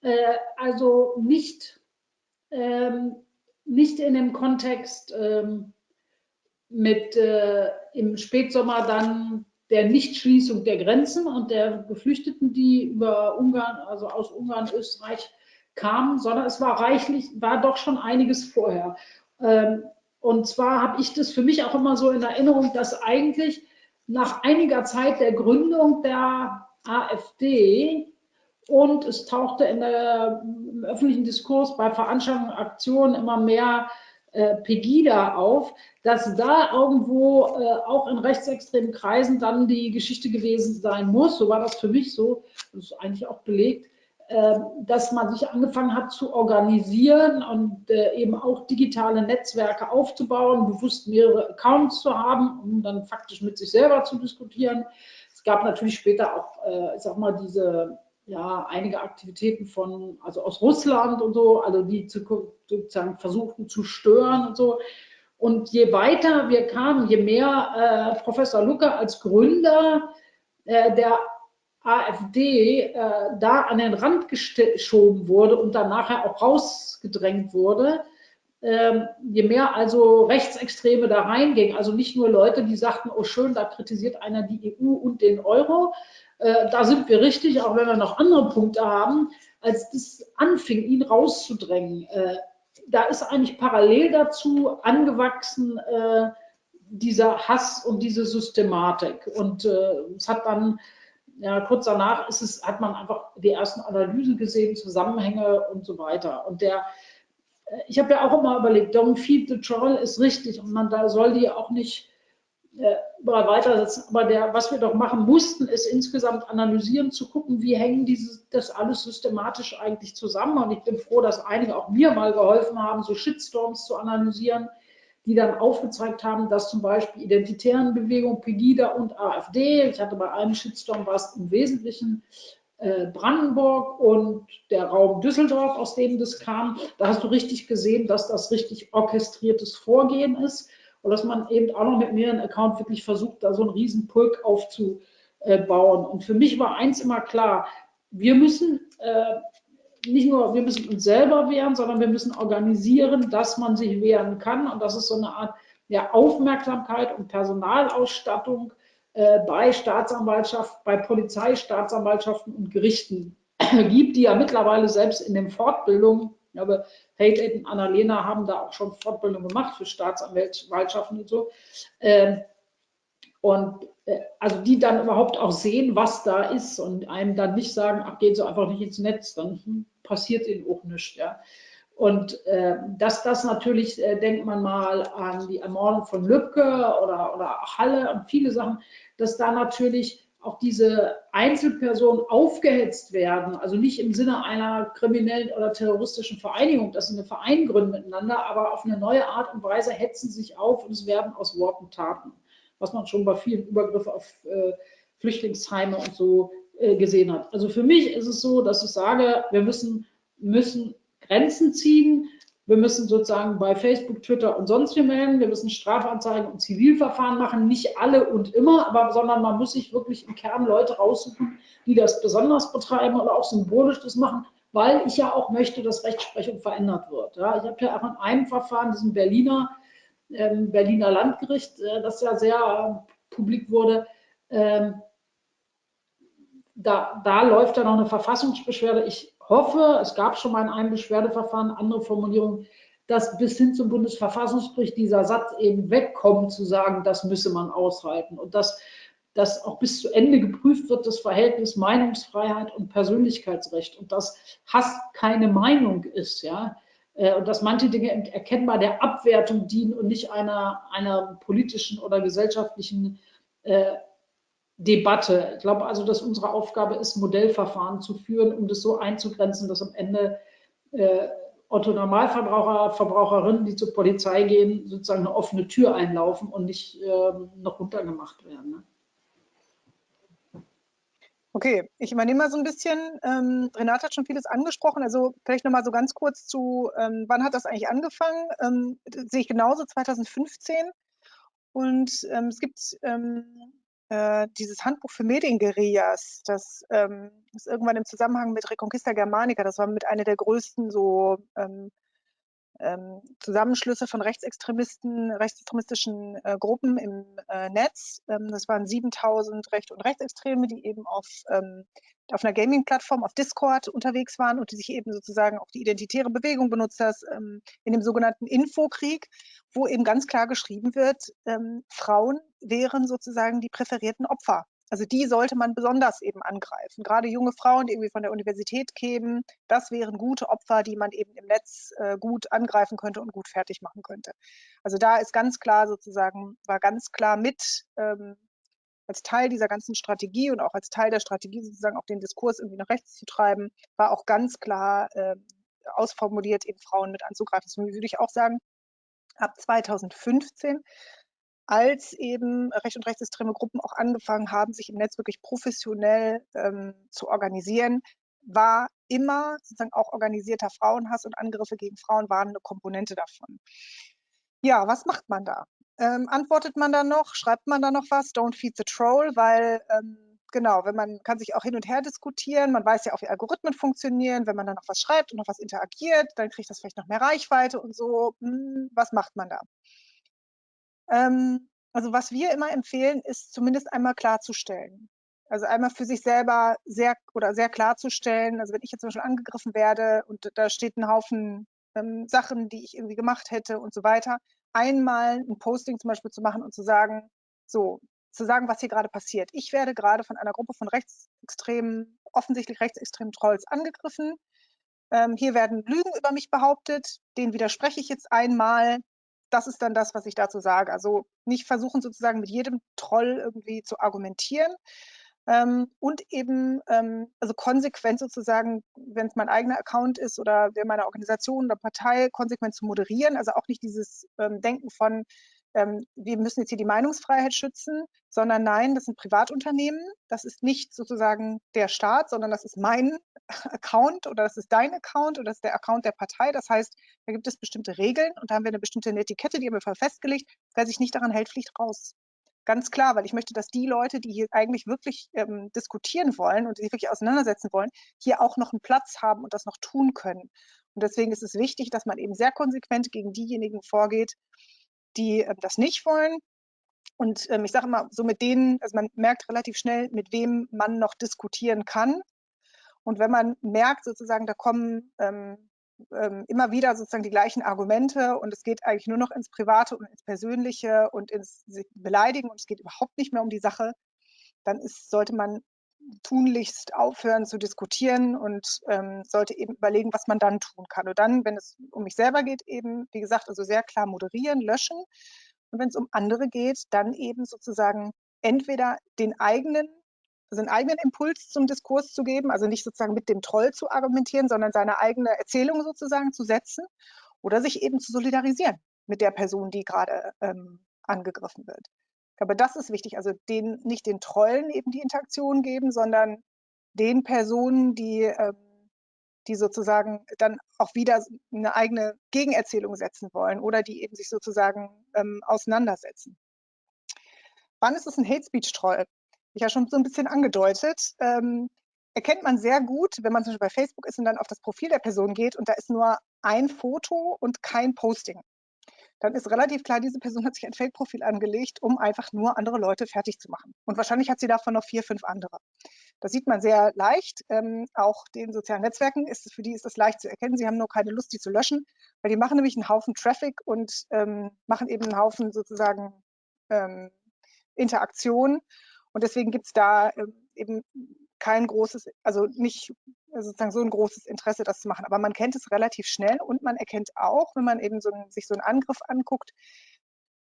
Äh, also nicht, ähm, nicht in dem Kontext ähm, mit äh, im Spätsommer dann der Nichtschließung der Grenzen und der Geflüchteten, die über Ungarn, also aus Ungarn, Österreich kamen, sondern es war reichlich, war doch schon einiges vorher. Ähm, und zwar habe ich das für mich auch immer so in Erinnerung, dass eigentlich nach einiger Zeit der Gründung der AfD und es tauchte der, im öffentlichen Diskurs bei Veranstaltungen und Aktionen immer mehr äh, Pegida auf, dass da irgendwo äh, auch in rechtsextremen Kreisen dann die Geschichte gewesen sein muss, so war das für mich so, das ist eigentlich auch belegt, äh, dass man sich angefangen hat zu organisieren und äh, eben auch digitale Netzwerke aufzubauen, bewusst mehrere Accounts zu haben, um dann faktisch mit sich selber zu diskutieren. Es gab natürlich später auch, äh, ich sag mal, diese ja, einige Aktivitäten von, also aus Russland und so, also die zu, sozusagen versuchten zu stören und so. Und je weiter wir kamen, je mehr äh, Professor Lucke als Gründer äh, der AfD äh, da an den Rand geschoben wurde und dann nachher auch rausgedrängt wurde, ähm, je mehr also Rechtsextreme da reingingen, also nicht nur Leute, die sagten, oh schön, da kritisiert einer die EU und den Euro, äh, da sind wir richtig, auch wenn wir noch andere Punkte haben, als das anfing, ihn rauszudrängen. Äh, da ist eigentlich parallel dazu angewachsen äh, dieser Hass und diese Systematik. Und äh, es hat dann, ja, kurz danach ist es, hat man einfach die ersten Analysen gesehen, Zusammenhänge und so weiter. Und der, äh, ich habe ja auch immer überlegt, don't feed the troll ist richtig und man da soll die auch nicht äh, weitersetzen. Aber der, was wir doch machen mussten, ist insgesamt analysieren, zu gucken, wie hängen diese, das alles systematisch eigentlich zusammen. Und ich bin froh, dass einige auch mir mal geholfen haben, so Shitstorms zu analysieren, die dann aufgezeigt haben, dass zum Beispiel identitären Bewegungen, Pegida und AfD, ich hatte bei einem Shitstorm was im Wesentlichen äh, Brandenburg und der Raum Düsseldorf, aus dem das kam, da hast du richtig gesehen, dass das richtig orchestriertes Vorgehen ist und dass man eben auch noch mit mehreren Accounts wirklich versucht, da so einen riesen Pulk aufzubauen. Und für mich war eins immer klar, wir müssen äh, nicht nur, wir müssen uns selber wehren, sondern wir müssen organisieren, dass man sich wehren kann. Und das ist so eine Art ja, Aufmerksamkeit und Personalausstattung äh, bei Staatsanwaltschaft, bei Polizei, Staatsanwaltschaften und Gerichten gibt, die ja mittlerweile selbst in den Fortbildungen ich glaube, Hate und Annalena haben da auch schon Fortbildung gemacht für Staatsanwaltschaften und so. Ähm, und äh, also die dann überhaupt auch sehen, was da ist und einem dann nicht sagen, ach, gehen Sie einfach nicht ins Netz, dann hm, passiert Ihnen auch nichts. Ja. Und äh, dass das natürlich, äh, denkt man mal an die Ermordung von Lübcke oder, oder Halle und viele Sachen, dass da natürlich auch diese Einzelpersonen aufgehetzt werden, also nicht im Sinne einer kriminellen oder terroristischen Vereinigung, dass sie eine Verein gründen miteinander, aber auf eine neue Art und Weise hetzen sich auf und es werden aus Worten Taten, was man schon bei vielen Übergriffen auf äh, Flüchtlingsheime und so äh, gesehen hat. Also für mich ist es so, dass ich sage, wir müssen, müssen Grenzen ziehen, wir müssen sozusagen bei Facebook, Twitter und sonst wie melden. Wir müssen Strafanzeigen und Zivilverfahren machen. Nicht alle und immer, aber sondern man muss sich wirklich im Kern Leute raussuchen, die das besonders betreiben oder auch symbolisch das machen, weil ich ja auch möchte, dass Rechtsprechung verändert wird. Ja, ich habe ja auch in einem Verfahren, diesem Berliner, ähm, Berliner Landgericht, äh, das ja sehr äh, publik wurde, ähm, da, da läuft ja noch eine Verfassungsbeschwerde. Ich hoffe, es gab schon mal in einem Beschwerdeverfahren andere Formulierungen, dass bis hin zum Bundesverfassungsgericht dieser Satz eben wegkommt, zu sagen, das müsse man aushalten und dass, dass auch bis zu Ende geprüft wird, das Verhältnis Meinungsfreiheit und Persönlichkeitsrecht und dass Hass keine Meinung ist, ja, äh, und dass manche Dinge erkennbar der Abwertung dienen und nicht einer, einer politischen oder gesellschaftlichen äh, Debatte. Ich glaube also, dass unsere Aufgabe ist, Modellverfahren zu führen, um das so einzugrenzen, dass am Ende äh, Otto Normalverbraucher, Verbraucherinnen, die zur Polizei gehen, sozusagen eine offene Tür einlaufen und nicht äh, noch runtergemacht werden. Ne? Okay, ich übernehme mal so ein bisschen. Ähm, Renate hat schon vieles angesprochen. Also vielleicht noch mal so ganz kurz zu, ähm, wann hat das eigentlich angefangen? Ähm, sehe ich genauso 2015. Und ähm, es gibt ähm, äh, dieses Handbuch für Medienguerillas, das ähm, ist irgendwann im Zusammenhang mit Reconquista Germanica, das war mit einer der größten so ähm, ähm, Zusammenschlüsse von Rechtsextremisten, rechtsextremistischen äh, Gruppen im äh, Netz. Ähm, das waren 7000 Recht- und Rechtsextreme, die eben auf, ähm, auf einer Gaming-Plattform, auf Discord unterwegs waren und die sich eben sozusagen auch die identitäre Bewegung benutzt hat, ähm, in dem sogenannten Infokrieg, wo eben ganz klar geschrieben wird, Frauen wären sozusagen die präferierten Opfer also die sollte man besonders eben angreifen. Gerade junge Frauen, die irgendwie von der Universität kämen, das wären gute Opfer, die man eben im Netz äh, gut angreifen könnte und gut fertig machen könnte. Also da ist ganz klar sozusagen, war ganz klar mit ähm, als Teil dieser ganzen Strategie und auch als Teil der Strategie sozusagen auch den Diskurs irgendwie nach rechts zu treiben, war auch ganz klar äh, ausformuliert, eben Frauen mit anzugreifen. Deswegen würde ich auch sagen, ab 2015 als eben recht und rechtsextreme Gruppen auch angefangen haben, sich im Netz wirklich professionell ähm, zu organisieren, war immer sozusagen auch organisierter Frauenhass und Angriffe gegen Frauen waren eine Komponente davon. Ja, was macht man da? Ähm, antwortet man da noch? Schreibt man da noch was? Don't feed the troll, weil ähm, genau, wenn man kann sich auch hin und her diskutieren, man weiß ja auch, wie Algorithmen funktionieren, wenn man dann noch was schreibt und noch was interagiert, dann kriegt das vielleicht noch mehr Reichweite und so. Hm, was macht man da? Ähm, also was wir immer empfehlen, ist zumindest einmal klarzustellen. Also einmal für sich selber sehr oder sehr klarzustellen. Also wenn ich jetzt zum Beispiel angegriffen werde und da steht ein Haufen ähm, Sachen, die ich irgendwie gemacht hätte und so weiter, einmal ein Posting zum Beispiel zu machen und zu sagen, so, zu sagen, was hier gerade passiert. Ich werde gerade von einer Gruppe von rechtsextremen, offensichtlich rechtsextremen Trolls angegriffen. Ähm, hier werden Lügen über mich behauptet, denen widerspreche ich jetzt einmal das ist dann das, was ich dazu sage. Also nicht versuchen sozusagen mit jedem Troll irgendwie zu argumentieren. Ähm, und eben, ähm, also konsequent sozusagen, wenn es mein eigener Account ist oder der meiner Organisation oder Partei, konsequent zu moderieren. Also auch nicht dieses ähm, Denken von, ähm, wir müssen jetzt hier die Meinungsfreiheit schützen, sondern nein, das sind Privatunternehmen. Das ist nicht sozusagen der Staat, sondern das ist mein Account oder das ist dein Account oder das ist der Account der Partei. Das heißt, da gibt es bestimmte Regeln und da haben wir eine bestimmte Etikette, die haben wir festgelegt. Wer sich nicht daran hält, fliegt raus. Ganz klar, weil ich möchte, dass die Leute, die hier eigentlich wirklich ähm, diskutieren wollen und sich wirklich auseinandersetzen wollen, hier auch noch einen Platz haben und das noch tun können. Und deswegen ist es wichtig, dass man eben sehr konsequent gegen diejenigen vorgeht, die äh, das nicht wollen. Und ähm, ich sage immer, so mit denen, also man merkt relativ schnell, mit wem man noch diskutieren kann. Und wenn man merkt, sozusagen, da kommen ähm, ähm, immer wieder sozusagen die gleichen Argumente und es geht eigentlich nur noch ins Private und ins Persönliche und ins Beleidigen und es geht überhaupt nicht mehr um die Sache, dann ist, sollte man tunlichst aufhören zu diskutieren und ähm, sollte eben überlegen, was man dann tun kann. Und dann, wenn es um mich selber geht, eben, wie gesagt, also sehr klar moderieren, löschen. Und wenn es um andere geht, dann eben sozusagen entweder den eigenen, also einen eigenen Impuls zum Diskurs zu geben, also nicht sozusagen mit dem Troll zu argumentieren, sondern seine eigene Erzählung sozusagen zu setzen oder sich eben zu solidarisieren mit der Person, die gerade ähm, angegriffen wird. Glaube, das ist wichtig. Also den, nicht den Trollen eben die Interaktion geben, sondern den Personen, die, ähm, die sozusagen dann auch wieder eine eigene Gegenerzählung setzen wollen oder die eben sich sozusagen ähm, auseinandersetzen. Wann ist es ein Hate Speech Troll? Ich ja schon so ein bisschen angedeutet. Ähm, erkennt man sehr gut, wenn man zum Beispiel bei Facebook ist und dann auf das Profil der Person geht und da ist nur ein Foto und kein Posting dann ist relativ klar, diese Person hat sich ein Fake-Profil angelegt, um einfach nur andere Leute fertig zu machen. Und wahrscheinlich hat sie davon noch vier, fünf andere. Das sieht man sehr leicht. Ähm, auch den sozialen Netzwerken ist für die ist das leicht zu erkennen. Sie haben nur keine Lust, die zu löschen, weil die machen nämlich einen Haufen Traffic und ähm, machen eben einen Haufen sozusagen ähm, Interaktion. Und deswegen gibt es da ähm, eben kein großes, also nicht sozusagen so ein großes Interesse, das zu machen. Aber man kennt es relativ schnell und man erkennt auch, wenn man eben so ein, sich so einen Angriff anguckt,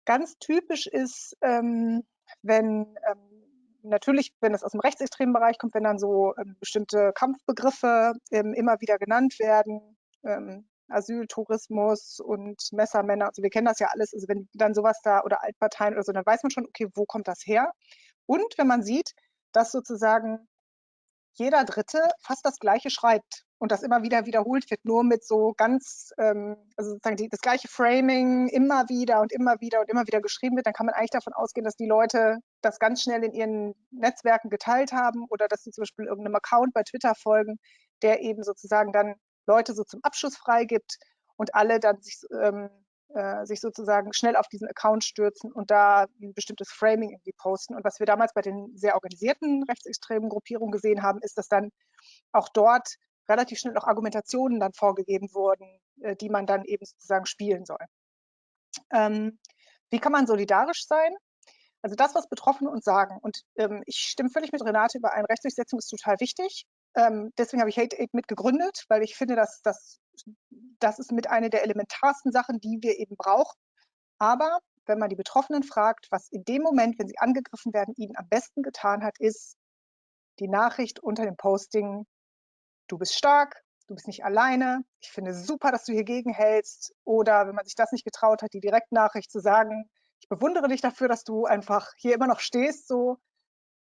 ganz typisch ist, ähm, wenn ähm, natürlich, wenn es aus dem rechtsextremen Bereich kommt, wenn dann so ähm, bestimmte Kampfbegriffe ähm, immer wieder genannt werden, ähm, Asyl, Tourismus und Messermänner, also wir kennen das ja alles, also wenn dann sowas da oder Altparteien oder so, dann weiß man schon, okay, wo kommt das her? Und wenn man sieht, dass sozusagen jeder Dritte fast das Gleiche schreibt und das immer wieder wiederholt wird, nur mit so ganz, ähm, also sozusagen die, das gleiche Framing immer wieder und immer wieder und immer wieder geschrieben wird, dann kann man eigentlich davon ausgehen, dass die Leute das ganz schnell in ihren Netzwerken geteilt haben oder dass sie zum Beispiel irgendeinem Account bei Twitter folgen, der eben sozusagen dann Leute so zum Abschluss freigibt und alle dann sich ähm, äh, sich sozusagen schnell auf diesen Account stürzen und da ein bestimmtes Framing irgendwie posten. Und was wir damals bei den sehr organisierten rechtsextremen Gruppierungen gesehen haben, ist, dass dann auch dort relativ schnell auch Argumentationen dann vorgegeben wurden, äh, die man dann eben sozusagen spielen soll. Ähm, wie kann man solidarisch sein? Also das, was Betroffene uns sagen. Und ähm, ich stimme völlig mit Renate überein, Rechtsdurchsetzung ist total wichtig. Ähm, deswegen habe ich Hate Aid mitgegründet, weil ich finde, dass das das ist mit einer der elementarsten Sachen, die wir eben brauchen. Aber wenn man die Betroffenen fragt, was in dem Moment, wenn sie angegriffen werden, ihnen am besten getan hat, ist die Nachricht unter dem Posting, du bist stark, du bist nicht alleine, ich finde super, dass du hier gegenhältst. Oder wenn man sich das nicht getraut hat, die Direktnachricht zu sagen, ich bewundere dich dafür, dass du einfach hier immer noch stehst, so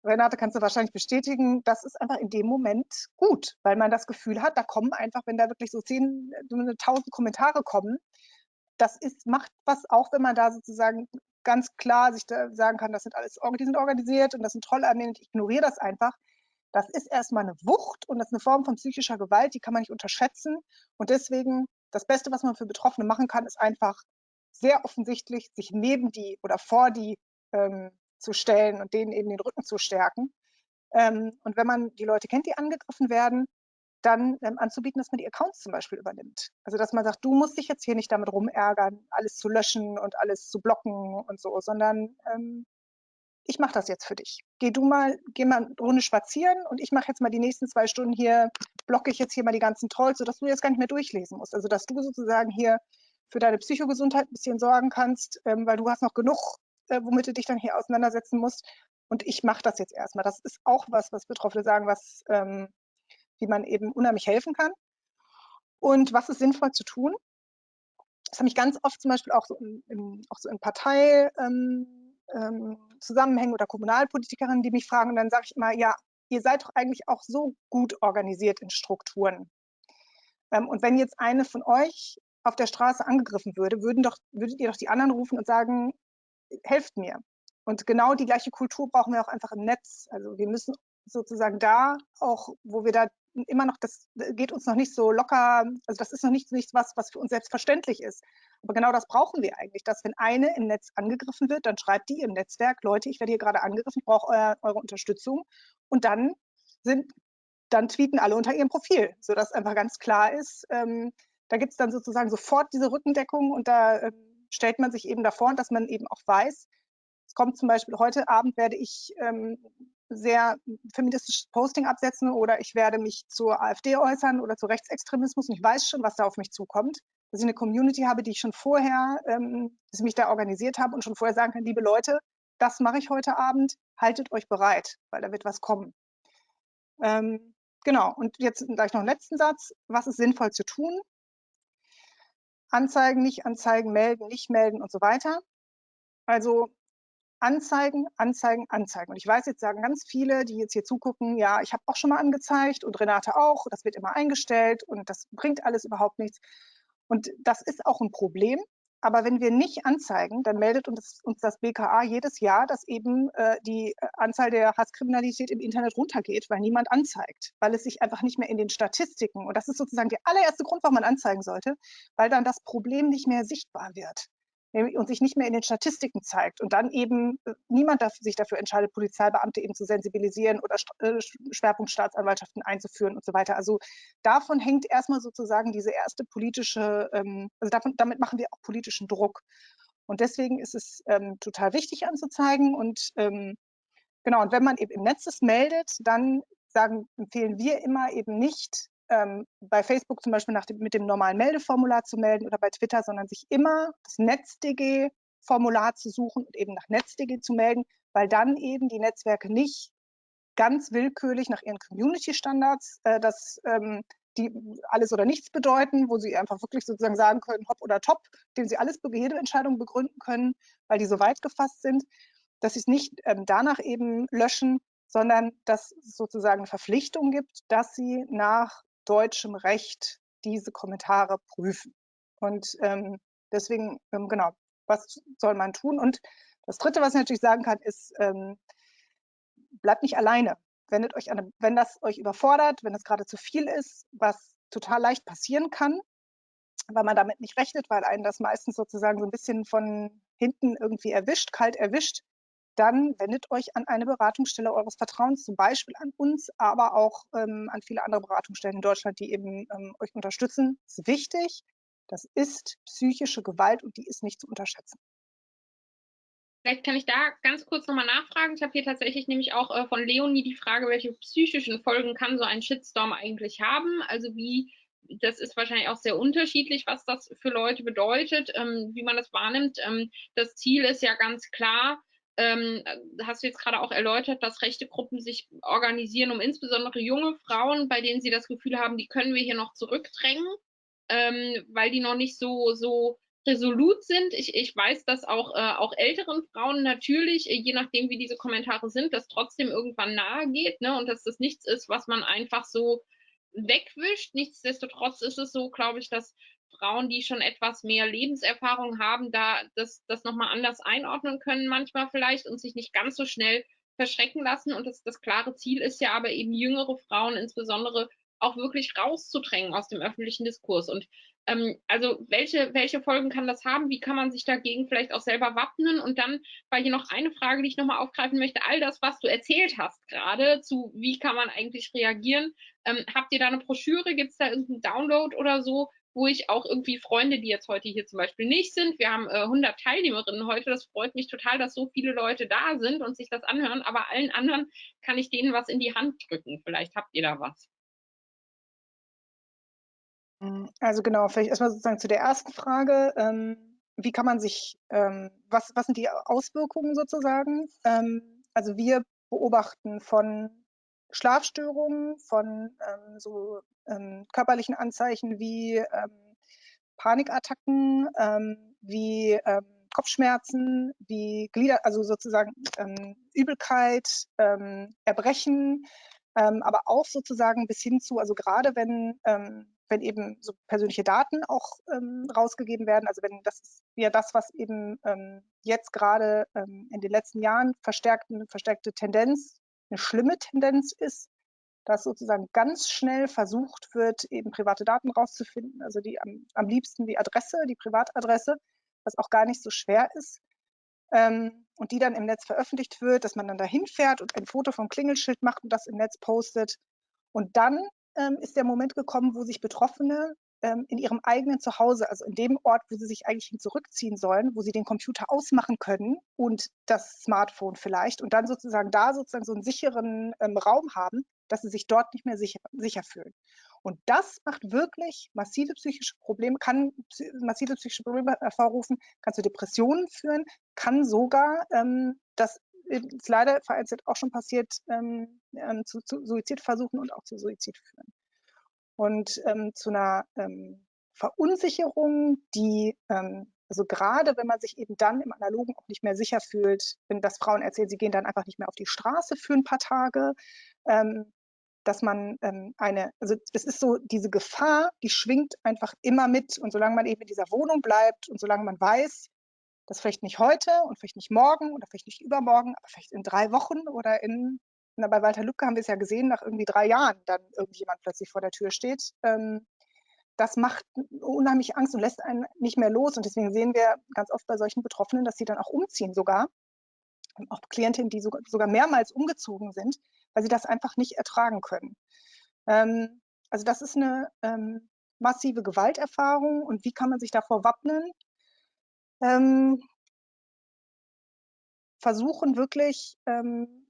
Renate, kannst du wahrscheinlich bestätigen, das ist einfach in dem Moment gut, weil man das Gefühl hat, da kommen einfach, wenn da wirklich so zehn, tausend Kommentare kommen, das ist, macht was auch, wenn man da sozusagen ganz klar sich sagen kann, das sind alles, die sind organisiert und das sind Trollarmeen, ich ignoriere das einfach. Das ist erstmal eine Wucht und das ist eine Form von psychischer Gewalt, die kann man nicht unterschätzen. Und deswegen, das Beste, was man für Betroffene machen kann, ist einfach sehr offensichtlich sich neben die oder vor die ähm, zu stellen und denen eben den Rücken zu stärken. Ähm, und wenn man die Leute kennt, die angegriffen werden, dann ähm, anzubieten, dass man die Accounts zum Beispiel übernimmt. Also dass man sagt, du musst dich jetzt hier nicht damit rumärgern, alles zu löschen und alles zu blocken und so, sondern ähm, ich mache das jetzt für dich. Geh du mal, geh mal eine Runde spazieren und ich mache jetzt mal die nächsten zwei Stunden hier, blocke ich jetzt hier mal die ganzen Trolls, sodass du jetzt gar nicht mehr durchlesen musst. Also dass du sozusagen hier für deine Psychogesundheit ein bisschen sorgen kannst, ähm, weil du hast noch genug äh, womit du dich dann hier auseinandersetzen musst. Und ich mache das jetzt erstmal. Das ist auch was, was Betroffene sagen, was, ähm, wie man eben unheimlich helfen kann. Und was ist sinnvoll zu tun? Das habe ich ganz oft zum Beispiel auch so in, in auch so in Parteizusammenhängen ähm, ähm, oder Kommunalpolitikerinnen, die mich fragen, und dann sage ich immer, ja, ihr seid doch eigentlich auch so gut organisiert in Strukturen. Ähm, und wenn jetzt eine von euch auf der Straße angegriffen würde, würden doch, würdet ihr doch die anderen rufen und sagen, helft mir. Und genau die gleiche Kultur brauchen wir auch einfach im Netz. Also wir müssen sozusagen da auch, wo wir da immer noch, das geht uns noch nicht so locker, also das ist noch nicht, nicht was, was für uns selbstverständlich ist. Aber genau das brauchen wir eigentlich, dass wenn eine im Netz angegriffen wird, dann schreibt die im Netzwerk, Leute, ich werde hier gerade angegriffen, ich brauche euer, eure Unterstützung. Und dann sind, dann tweeten alle unter ihrem Profil, sodass einfach ganz klar ist, ähm, da gibt es dann sozusagen sofort diese Rückendeckung und da ähm, stellt man sich eben davor, dass man eben auch weiß, es kommt zum Beispiel heute Abend werde ich ähm, sehr feministisches Posting absetzen oder ich werde mich zur AfD äußern oder zu Rechtsextremismus und ich weiß schon, was da auf mich zukommt. Dass ich eine Community habe, die ich schon vorher, ähm, dass ich mich da organisiert habe und schon vorher sagen kann, liebe Leute, das mache ich heute Abend, haltet euch bereit, weil da wird was kommen. Ähm, genau, und jetzt gleich noch einen letzten Satz. Was ist sinnvoll zu tun? Anzeigen, nicht anzeigen, melden, nicht melden und so weiter. Also Anzeigen, Anzeigen, Anzeigen. Und ich weiß, jetzt sagen ganz viele, die jetzt hier zugucken, ja, ich habe auch schon mal angezeigt und Renate auch, das wird immer eingestellt und das bringt alles überhaupt nichts. Und das ist auch ein Problem. Aber wenn wir nicht anzeigen, dann meldet uns, uns das BKA jedes Jahr, dass eben äh, die Anzahl der Hasskriminalität im Internet runtergeht, weil niemand anzeigt, weil es sich einfach nicht mehr in den Statistiken, und das ist sozusagen der allererste Grund, warum man anzeigen sollte, weil dann das Problem nicht mehr sichtbar wird und sich nicht mehr in den Statistiken zeigt und dann eben äh, niemand sich dafür entscheidet, Polizeibeamte eben zu sensibilisieren oder äh, Schwerpunktstaatsanwaltschaften einzuführen und so weiter. Also davon hängt erstmal sozusagen diese erste politische, ähm, also davon, damit machen wir auch politischen Druck. Und deswegen ist es ähm, total wichtig anzuzeigen und ähm, genau, und wenn man eben im Netz es meldet, dann sagen, empfehlen wir immer eben nicht, ähm, bei Facebook zum Beispiel dem, mit dem normalen Meldeformular zu melden oder bei Twitter, sondern sich immer das NetzDG-Formular zu suchen und eben nach NetzDG zu melden, weil dann eben die Netzwerke nicht ganz willkürlich nach ihren Community-Standards äh, das ähm, die alles oder nichts bedeuten, wo sie einfach wirklich sozusagen sagen können, hopp oder top, dem sie alles, jede Entscheidung begründen können, weil die so weit gefasst sind, dass sie es nicht ähm, danach eben löschen, sondern dass es sozusagen eine Verpflichtung gibt, dass sie nach deutschem Recht diese Kommentare prüfen. Und ähm, deswegen, ähm, genau, was soll man tun? Und das Dritte, was ich natürlich sagen kann, ist, ähm, bleibt nicht alleine. Wendet euch an, wenn das euch überfordert, wenn es gerade zu viel ist, was total leicht passieren kann, weil man damit nicht rechnet, weil einen das meistens sozusagen so ein bisschen von hinten irgendwie erwischt, kalt erwischt, dann wendet euch an eine Beratungsstelle eures Vertrauens, zum Beispiel an uns, aber auch ähm, an viele andere Beratungsstellen in Deutschland, die eben ähm, euch unterstützen. Das ist wichtig. Das ist psychische Gewalt und die ist nicht zu unterschätzen. Vielleicht kann ich da ganz kurz nochmal nachfragen. Ich habe hier tatsächlich nämlich auch äh, von Leonie die Frage, welche psychischen Folgen kann so ein Shitstorm eigentlich haben? Also wie, das ist wahrscheinlich auch sehr unterschiedlich, was das für Leute bedeutet, ähm, wie man das wahrnimmt. Ähm, das Ziel ist ja ganz klar, ähm, hast du jetzt gerade auch erläutert, dass rechte Gruppen sich organisieren, um insbesondere junge Frauen, bei denen sie das Gefühl haben, die können wir hier noch zurückdrängen, ähm, weil die noch nicht so, so resolut sind. Ich, ich weiß, dass auch, äh, auch älteren Frauen natürlich, äh, je nachdem wie diese Kommentare sind, das trotzdem irgendwann nahe geht ne? und dass das nichts ist, was man einfach so wegwischt. Nichtsdestotrotz ist es so, glaube ich, dass Frauen, die schon etwas mehr Lebenserfahrung haben, da das, das nochmal anders einordnen können manchmal vielleicht und sich nicht ganz so schnell verschrecken lassen. Und das, das klare Ziel ist ja aber eben jüngere Frauen insbesondere auch wirklich rauszudrängen aus dem öffentlichen Diskurs. Und ähm, also welche, welche Folgen kann das haben? Wie kann man sich dagegen vielleicht auch selber wappnen? Und dann war hier noch eine Frage, die ich nochmal aufgreifen möchte. All das, was du erzählt hast gerade, zu wie kann man eigentlich reagieren, ähm, habt ihr da eine Broschüre? Gibt es da irgendeinen Download oder so, wo ich auch irgendwie Freunde, die jetzt heute hier zum Beispiel nicht sind, wir haben äh, 100 Teilnehmerinnen heute, das freut mich total, dass so viele Leute da sind und sich das anhören, aber allen anderen kann ich denen was in die Hand drücken. Vielleicht habt ihr da was. Hm, also genau, vielleicht erstmal sozusagen zu der ersten Frage. Ähm, wie kann man sich, ähm, was, was sind die Auswirkungen sozusagen? Ähm, also wir beobachten von Schlafstörungen, von ähm, so ähm, körperlichen Anzeichen wie ähm, Panikattacken, ähm, wie ähm, Kopfschmerzen, wie Glieder, also sozusagen ähm, Übelkeit, Erbrechen, aber auch sozusagen bis hin zu, also gerade wenn wenn eben so persönliche Daten auch ähm, rausgegeben werden. Also wenn das ist ja das, was eben ähm, jetzt gerade ähm, in den letzten Jahren verstärkt, eine verstärkte Tendenz eine schlimme Tendenz ist, dass sozusagen ganz schnell versucht wird, eben private Daten rauszufinden, also die am, am liebsten die Adresse, die Privatadresse, was auch gar nicht so schwer ist. Ähm, und die dann im Netz veröffentlicht wird, dass man dann dahin fährt und ein Foto vom Klingelschild macht und das im Netz postet. Und dann ähm, ist der Moment gekommen, wo sich Betroffene ähm, in ihrem eigenen Zuhause, also in dem Ort, wo sie sich eigentlich hin zurückziehen sollen, wo sie den Computer ausmachen können und das Smartphone vielleicht und dann sozusagen da sozusagen so einen sicheren ähm, Raum haben, dass sie sich dort nicht mehr sicher, sicher fühlen. Und das macht wirklich massive psychische Probleme, kann massive psychische Probleme hervorrufen, kann zu Depressionen führen, kann sogar, ähm, das ist leider vereinzelt auch schon passiert, ähm, ähm, zu, zu Suizidversuchen und auch zu Suizid führen. Und ähm, zu einer ähm, Verunsicherung, die, ähm, also gerade wenn man sich eben dann im Analogen auch nicht mehr sicher fühlt, wenn das Frauen erzählen, sie gehen dann einfach nicht mehr auf die Straße für ein paar Tage, ähm, dass man ähm, eine, also es ist so, diese Gefahr, die schwingt einfach immer mit. Und solange man eben in dieser Wohnung bleibt und solange man weiß, dass vielleicht nicht heute und vielleicht nicht morgen oder vielleicht nicht übermorgen, aber vielleicht in drei Wochen oder in, na, bei Walter Lübcke haben wir es ja gesehen, nach irgendwie drei Jahren dann irgendjemand plötzlich vor der Tür steht. Ähm, das macht unheimlich Angst und lässt einen nicht mehr los. Und deswegen sehen wir ganz oft bei solchen Betroffenen, dass sie dann auch umziehen sogar. Auch Klientinnen, die sogar mehrmals umgezogen sind, weil sie das einfach nicht ertragen können. Ähm, also das ist eine ähm, massive Gewalterfahrung und wie kann man sich davor wappnen? Ähm, versuchen wirklich ähm,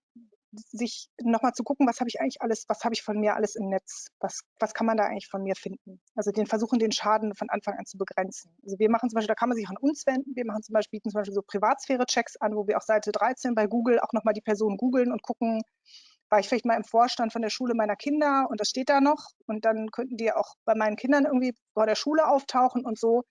sich nochmal zu gucken, was habe ich eigentlich alles, was habe ich von mir alles im Netz, was, was kann man da eigentlich von mir finden. Also den versuchen, den Schaden von Anfang an zu begrenzen. Also wir machen zum Beispiel, da kann man sich an uns wenden, wir machen zum Beispiel, bieten zum Beispiel so Privatsphäre-Checks an, wo wir auf Seite 13 bei Google auch nochmal die Person googeln und gucken, war ich vielleicht mal im Vorstand von der Schule meiner Kinder und das steht da noch und dann könnten die auch bei meinen Kindern irgendwie vor der Schule auftauchen und so.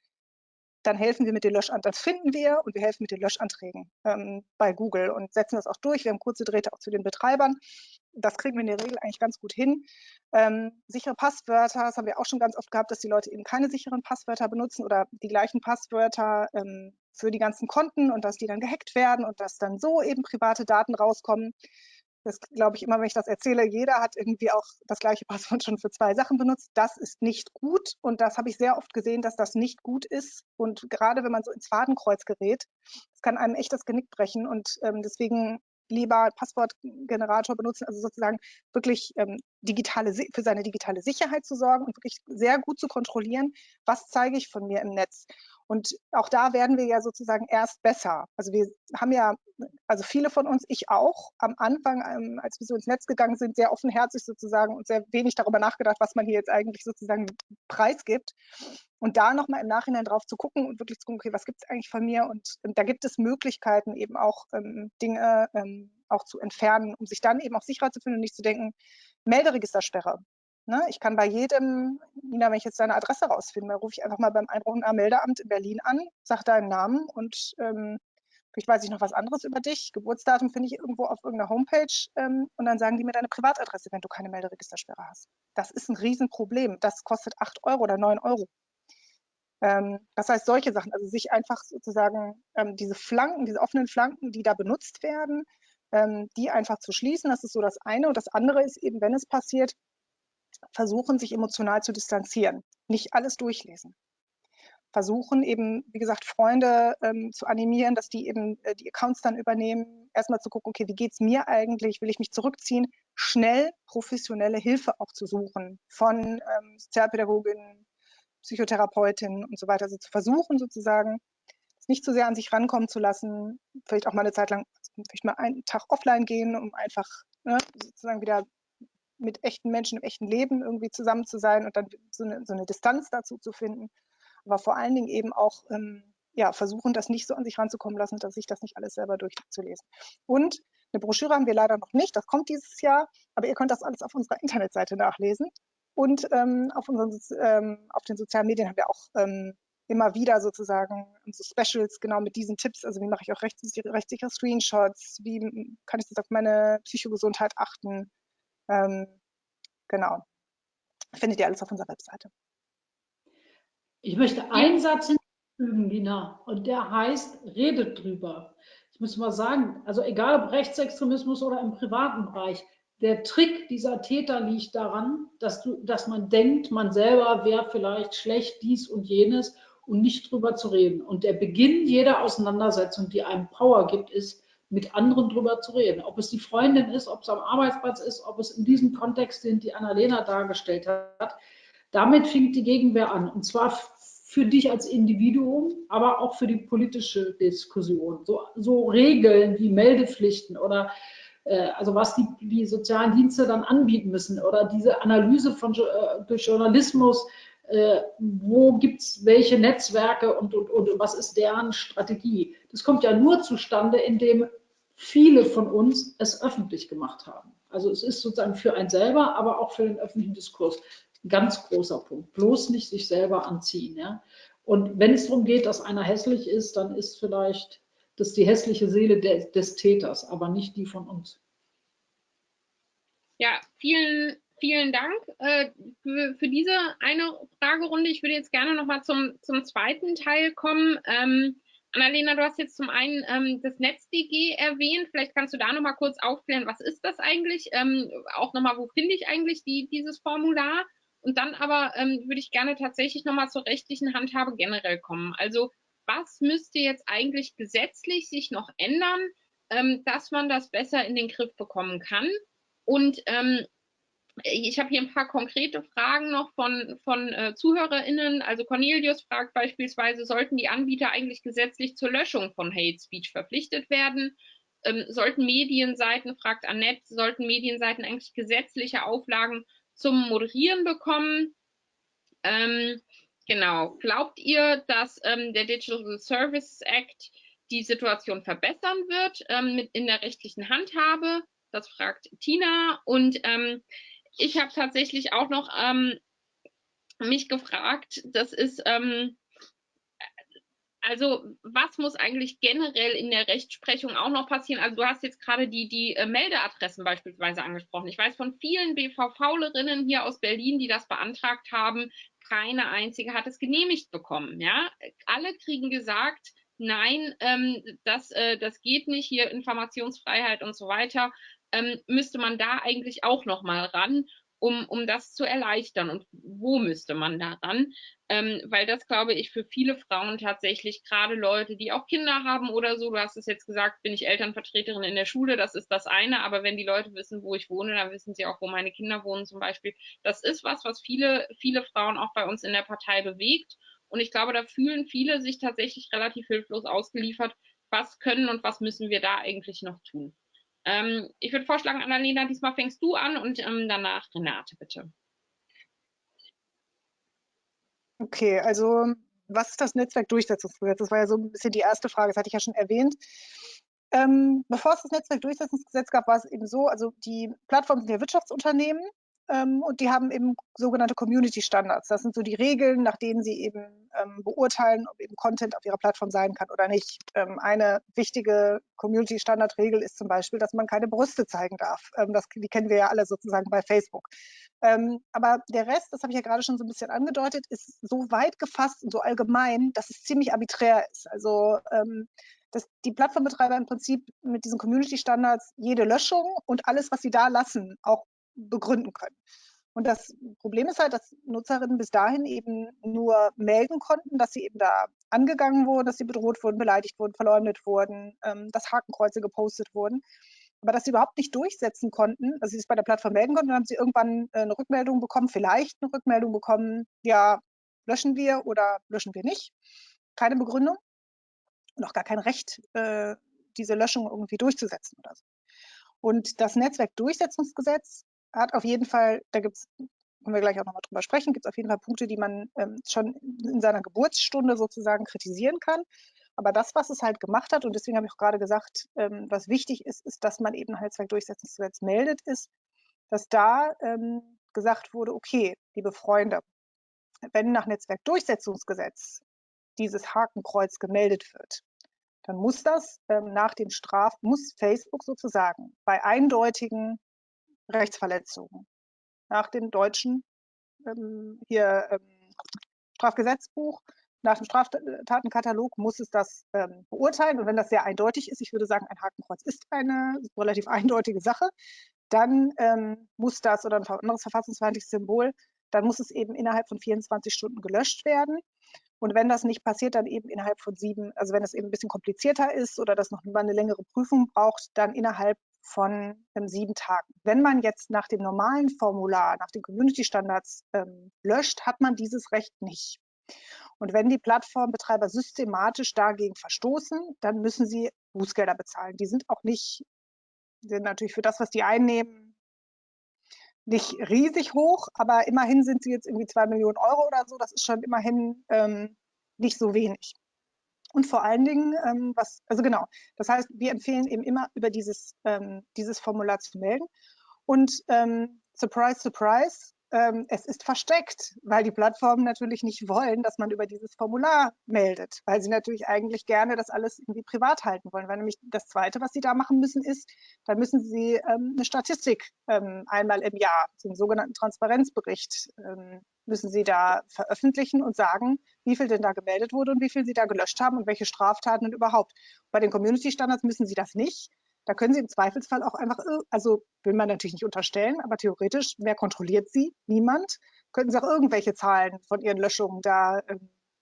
Dann helfen wir mit den Löschanträgen, das finden wir und wir helfen mit den Löschanträgen ähm, bei Google und setzen das auch durch. Wir haben kurze Drähte auch zu den Betreibern. Das kriegen wir in der Regel eigentlich ganz gut hin. Ähm, sichere Passwörter, das haben wir auch schon ganz oft gehabt, dass die Leute eben keine sicheren Passwörter benutzen oder die gleichen Passwörter ähm, für die ganzen Konten und dass die dann gehackt werden und dass dann so eben private Daten rauskommen das glaube ich immer, wenn ich das erzähle, jeder hat irgendwie auch das gleiche Passwort schon für zwei Sachen benutzt. Das ist nicht gut und das habe ich sehr oft gesehen, dass das nicht gut ist. Und gerade wenn man so ins Fadenkreuz gerät, das kann einem echt das Genick brechen und ähm, deswegen lieber Passwortgenerator benutzen, also sozusagen wirklich ähm, digitale, für seine digitale Sicherheit zu sorgen und wirklich sehr gut zu kontrollieren, was zeige ich von mir im Netz. Und auch da werden wir ja sozusagen erst besser. Also wir haben ja, also viele von uns, ich auch, am Anfang, ähm, als wir so ins Netz gegangen sind, sehr offenherzig sozusagen und sehr wenig darüber nachgedacht, was man hier jetzt eigentlich sozusagen preisgibt. Und da nochmal im Nachhinein drauf zu gucken und wirklich zu gucken, okay, was gibt es eigentlich von mir? Und, und, da gibt es Möglichkeiten, eben auch ähm, Dinge ähm, auch zu entfernen, um sich dann eben auch sicherer zu fühlen und nicht zu denken, Melderegistersperre. Ne? Ich kann bei jedem, Nina, wenn ich jetzt deine Adresse rausfinde, rufe ich einfach mal beim Einwohnermeldeamt in Berlin an, sage deinen Namen und ähm, vielleicht weiß ich noch was anderes über dich. Geburtsdatum finde ich irgendwo auf irgendeiner Homepage ähm, und dann sagen die mir deine Privatadresse, wenn du keine Melderegistersperre hast. Das ist ein Riesenproblem. Das kostet 8 Euro oder 9 Euro. Ähm, das heißt, solche Sachen, also sich einfach sozusagen ähm, diese Flanken, diese offenen Flanken, die da benutzt werden, ähm, die einfach zu schließen, das ist so das eine. Und das andere ist eben, wenn es passiert, versuchen, sich emotional zu distanzieren, nicht alles durchlesen. Versuchen eben, wie gesagt, Freunde ähm, zu animieren, dass die eben äh, die Accounts dann übernehmen, erstmal zu gucken, okay, wie geht es mir eigentlich, will ich mich zurückziehen, schnell professionelle Hilfe auch zu suchen von ähm, Sozialpädagoginnen, Psychotherapeutinnen und so weiter. Also zu versuchen sozusagen, es nicht zu sehr an sich rankommen zu lassen, vielleicht auch mal eine Zeit lang, vielleicht mal einen Tag offline gehen, um einfach ne, sozusagen wieder mit echten Menschen im echten Leben irgendwie zusammen zu sein und dann so eine, so eine Distanz dazu zu finden. Aber vor allen Dingen eben auch ähm, ja, versuchen, das nicht so an sich ranzukommen lassen, dass sich das nicht alles selber durchzulesen. Und eine Broschüre haben wir leider noch nicht, das kommt dieses Jahr, aber ihr könnt das alles auf unserer Internetseite nachlesen. Und ähm, auf, unseren, ähm, auf den sozialen Medien haben wir auch ähm, immer wieder sozusagen so Specials genau mit diesen Tipps. Also wie mache ich auch rechtssichere, rechtssichere Screenshots, wie kann ich das auf meine Psychogesundheit achten, ähm, genau. Findet ihr alles auf unserer Webseite. Ich möchte einen Satz hinzufügen, Lina, und der heißt, redet drüber. Ich muss mal sagen, also egal ob Rechtsextremismus oder im privaten Bereich, der Trick dieser Täter liegt daran, dass, du, dass man denkt, man selber wäre vielleicht schlecht, dies und jenes und nicht drüber zu reden. Und der Beginn jeder Auseinandersetzung, die einem Power gibt, ist, mit anderen drüber zu reden. Ob es die Freundin ist, ob es am Arbeitsplatz ist, ob es in diesem Kontext sind, die Annalena dargestellt hat. Damit fängt die Gegenwehr an. Und zwar für dich als Individuum, aber auch für die politische Diskussion. So, so Regeln wie Meldepflichten oder äh, also was die, die, sozialen Dienste dann anbieten müssen oder diese Analyse von, äh, durch Journalismus, äh, wo gibt es welche Netzwerke und, und, und was ist deren Strategie. Das kommt ja nur zustande, indem viele von uns es öffentlich gemacht haben. Also es ist sozusagen für einen selber, aber auch für den öffentlichen Diskurs ein ganz großer Punkt. Bloß nicht sich selber anziehen. Ja? Und wenn es darum geht, dass einer hässlich ist, dann ist vielleicht das die hässliche Seele de, des Täters, aber nicht die von uns. Ja, vielen, vielen Dank äh, für, für, diese eine Fragerunde. Ich würde jetzt gerne noch mal zum, zum zweiten Teil kommen. Ähm, Annalena, du hast jetzt zum einen ähm, das NetzDG erwähnt. Vielleicht kannst du da noch mal kurz aufklären, was ist das eigentlich? Ähm, auch noch mal, wo finde ich eigentlich die, dieses Formular? Und dann aber ähm, würde ich gerne tatsächlich noch mal zur rechtlichen Handhabe generell kommen. Also was müsste jetzt eigentlich gesetzlich sich noch ändern, ähm, dass man das besser in den Griff bekommen kann? Und ähm, ich habe hier ein paar konkrete Fragen noch von, von äh, ZuhörerInnen. Also Cornelius fragt beispielsweise, sollten die Anbieter eigentlich gesetzlich zur Löschung von Hate Speech verpflichtet werden? Ähm, sollten Medienseiten, fragt Annette, sollten Medienseiten eigentlich gesetzliche Auflagen zum Moderieren bekommen? Ähm, genau. Glaubt ihr, dass ähm, der Digital Services Act die Situation verbessern wird ähm, mit in der rechtlichen Handhabe? Das fragt Tina. Und ähm, ich habe tatsächlich auch noch ähm, mich gefragt, das ist, ähm, also was muss eigentlich generell in der Rechtsprechung auch noch passieren? Also du hast jetzt gerade die, die äh, Meldeadressen beispielsweise angesprochen. Ich weiß von vielen BVV-Lerinnen hier aus Berlin, die das beantragt haben, keine einzige hat es genehmigt bekommen. Ja, alle kriegen gesagt, nein, ähm, das, äh, das geht nicht, hier Informationsfreiheit und so weiter ähm, müsste man da eigentlich auch noch mal ran, um, um das zu erleichtern. Und wo müsste man da ran? Ähm, weil das, glaube ich, für viele Frauen tatsächlich, gerade Leute, die auch Kinder haben oder so, du hast es jetzt gesagt, bin ich Elternvertreterin in der Schule, das ist das eine, aber wenn die Leute wissen, wo ich wohne, dann wissen sie auch, wo meine Kinder wohnen zum Beispiel. Das ist was, was viele, viele Frauen auch bei uns in der Partei bewegt. Und ich glaube, da fühlen viele sich tatsächlich relativ hilflos ausgeliefert. Was können und was müssen wir da eigentlich noch tun? Ähm, ich würde vorschlagen, Annalena, diesmal fängst du an und ähm, danach Renate, bitte. Okay, also was ist das Netzwerkdurchsetzungsgesetz? Das war ja so ein bisschen die erste Frage, das hatte ich ja schon erwähnt. Ähm, bevor es das Netzwerkdurchsetzungsgesetz gab, war es eben so, also die Plattformen sind ja Wirtschaftsunternehmen und die haben eben sogenannte Community Standards. Das sind so die Regeln, nach denen sie eben ähm, beurteilen, ob eben Content auf ihrer Plattform sein kann oder nicht. Ähm, eine wichtige Community Standard Regel ist zum Beispiel, dass man keine Brüste zeigen darf. Ähm, das, die kennen wir ja alle sozusagen bei Facebook. Ähm, aber der Rest, das habe ich ja gerade schon so ein bisschen angedeutet, ist so weit gefasst und so allgemein, dass es ziemlich arbiträr ist. Also ähm, dass die Plattformbetreiber im Prinzip mit diesen Community Standards jede Löschung und alles, was sie da lassen, auch begründen können. Und das Problem ist halt, dass Nutzerinnen bis dahin eben nur melden konnten, dass sie eben da angegangen wurden, dass sie bedroht wurden, beleidigt wurden, verleumdet wurden, ähm, dass Hakenkreuze gepostet wurden. Aber dass sie überhaupt nicht durchsetzen konnten, also sie es bei der Plattform melden konnten, dann haben sie irgendwann äh, eine Rückmeldung bekommen, vielleicht eine Rückmeldung bekommen, ja, löschen wir oder löschen wir nicht. Keine Begründung und auch gar kein Recht, äh, diese Löschung irgendwie durchzusetzen oder so. Und das Netzwerkdurchsetzungsgesetz hat auf jeden Fall, da gibt es, können wir gleich auch nochmal drüber sprechen, gibt es auf jeden Fall Punkte, die man ähm, schon in seiner Geburtsstunde sozusagen kritisieren kann. Aber das, was es halt gemacht hat, und deswegen habe ich auch gerade gesagt, ähm, was wichtig ist, ist, dass man eben Netzwerkdurchsetzungsgesetz meldet, ist, dass da ähm, gesagt wurde, okay, liebe Freunde, wenn nach Netzwerkdurchsetzungsgesetz dieses Hakenkreuz gemeldet wird, dann muss das ähm, nach den Straf, muss Facebook sozusagen bei eindeutigen Rechtsverletzungen. Nach dem deutschen ähm, hier, ähm, Strafgesetzbuch, nach dem Straftatenkatalog muss es das ähm, beurteilen. Und wenn das sehr eindeutig ist, ich würde sagen, ein Hakenkreuz ist eine relativ eindeutige Sache, dann ähm, muss das oder ein anderes verfassungsfeindliches Symbol, dann muss es eben innerhalb von 24 Stunden gelöscht werden. Und wenn das nicht passiert, dann eben innerhalb von sieben, also wenn es eben ein bisschen komplizierter ist oder das noch eine längere Prüfung braucht, dann innerhalb von ähm, sieben Tagen. Wenn man jetzt nach dem normalen Formular, nach den Community-Standards ähm, löscht, hat man dieses Recht nicht. Und wenn die Plattformbetreiber systematisch dagegen verstoßen, dann müssen sie Bußgelder bezahlen. Die sind auch nicht, sind natürlich für das, was die einnehmen, nicht riesig hoch, aber immerhin sind sie jetzt irgendwie zwei Millionen Euro oder so. Das ist schon immerhin ähm, nicht so wenig. Und vor allen Dingen, ähm, was, also genau, das heißt, wir empfehlen eben immer über dieses, ähm, dieses Formular zu melden. Und ähm, surprise, surprise, ähm, es ist versteckt, weil die Plattformen natürlich nicht wollen, dass man über dieses Formular meldet, weil sie natürlich eigentlich gerne das alles irgendwie privat halten wollen. Weil nämlich das Zweite, was sie da machen müssen, ist, dann müssen sie ähm, eine Statistik ähm, einmal im Jahr, den sogenannten Transparenzbericht, ähm, müssen sie da veröffentlichen und sagen, wie viel denn da gemeldet wurde und wie viel sie da gelöscht haben und welche Straftaten und überhaupt. Bei den Community Standards müssen sie das nicht. Da können Sie im Zweifelsfall auch einfach, also will man natürlich nicht unterstellen, aber theoretisch, wer kontrolliert Sie? Niemand. Könnten Sie auch irgendwelche Zahlen von Ihren Löschungen da äh,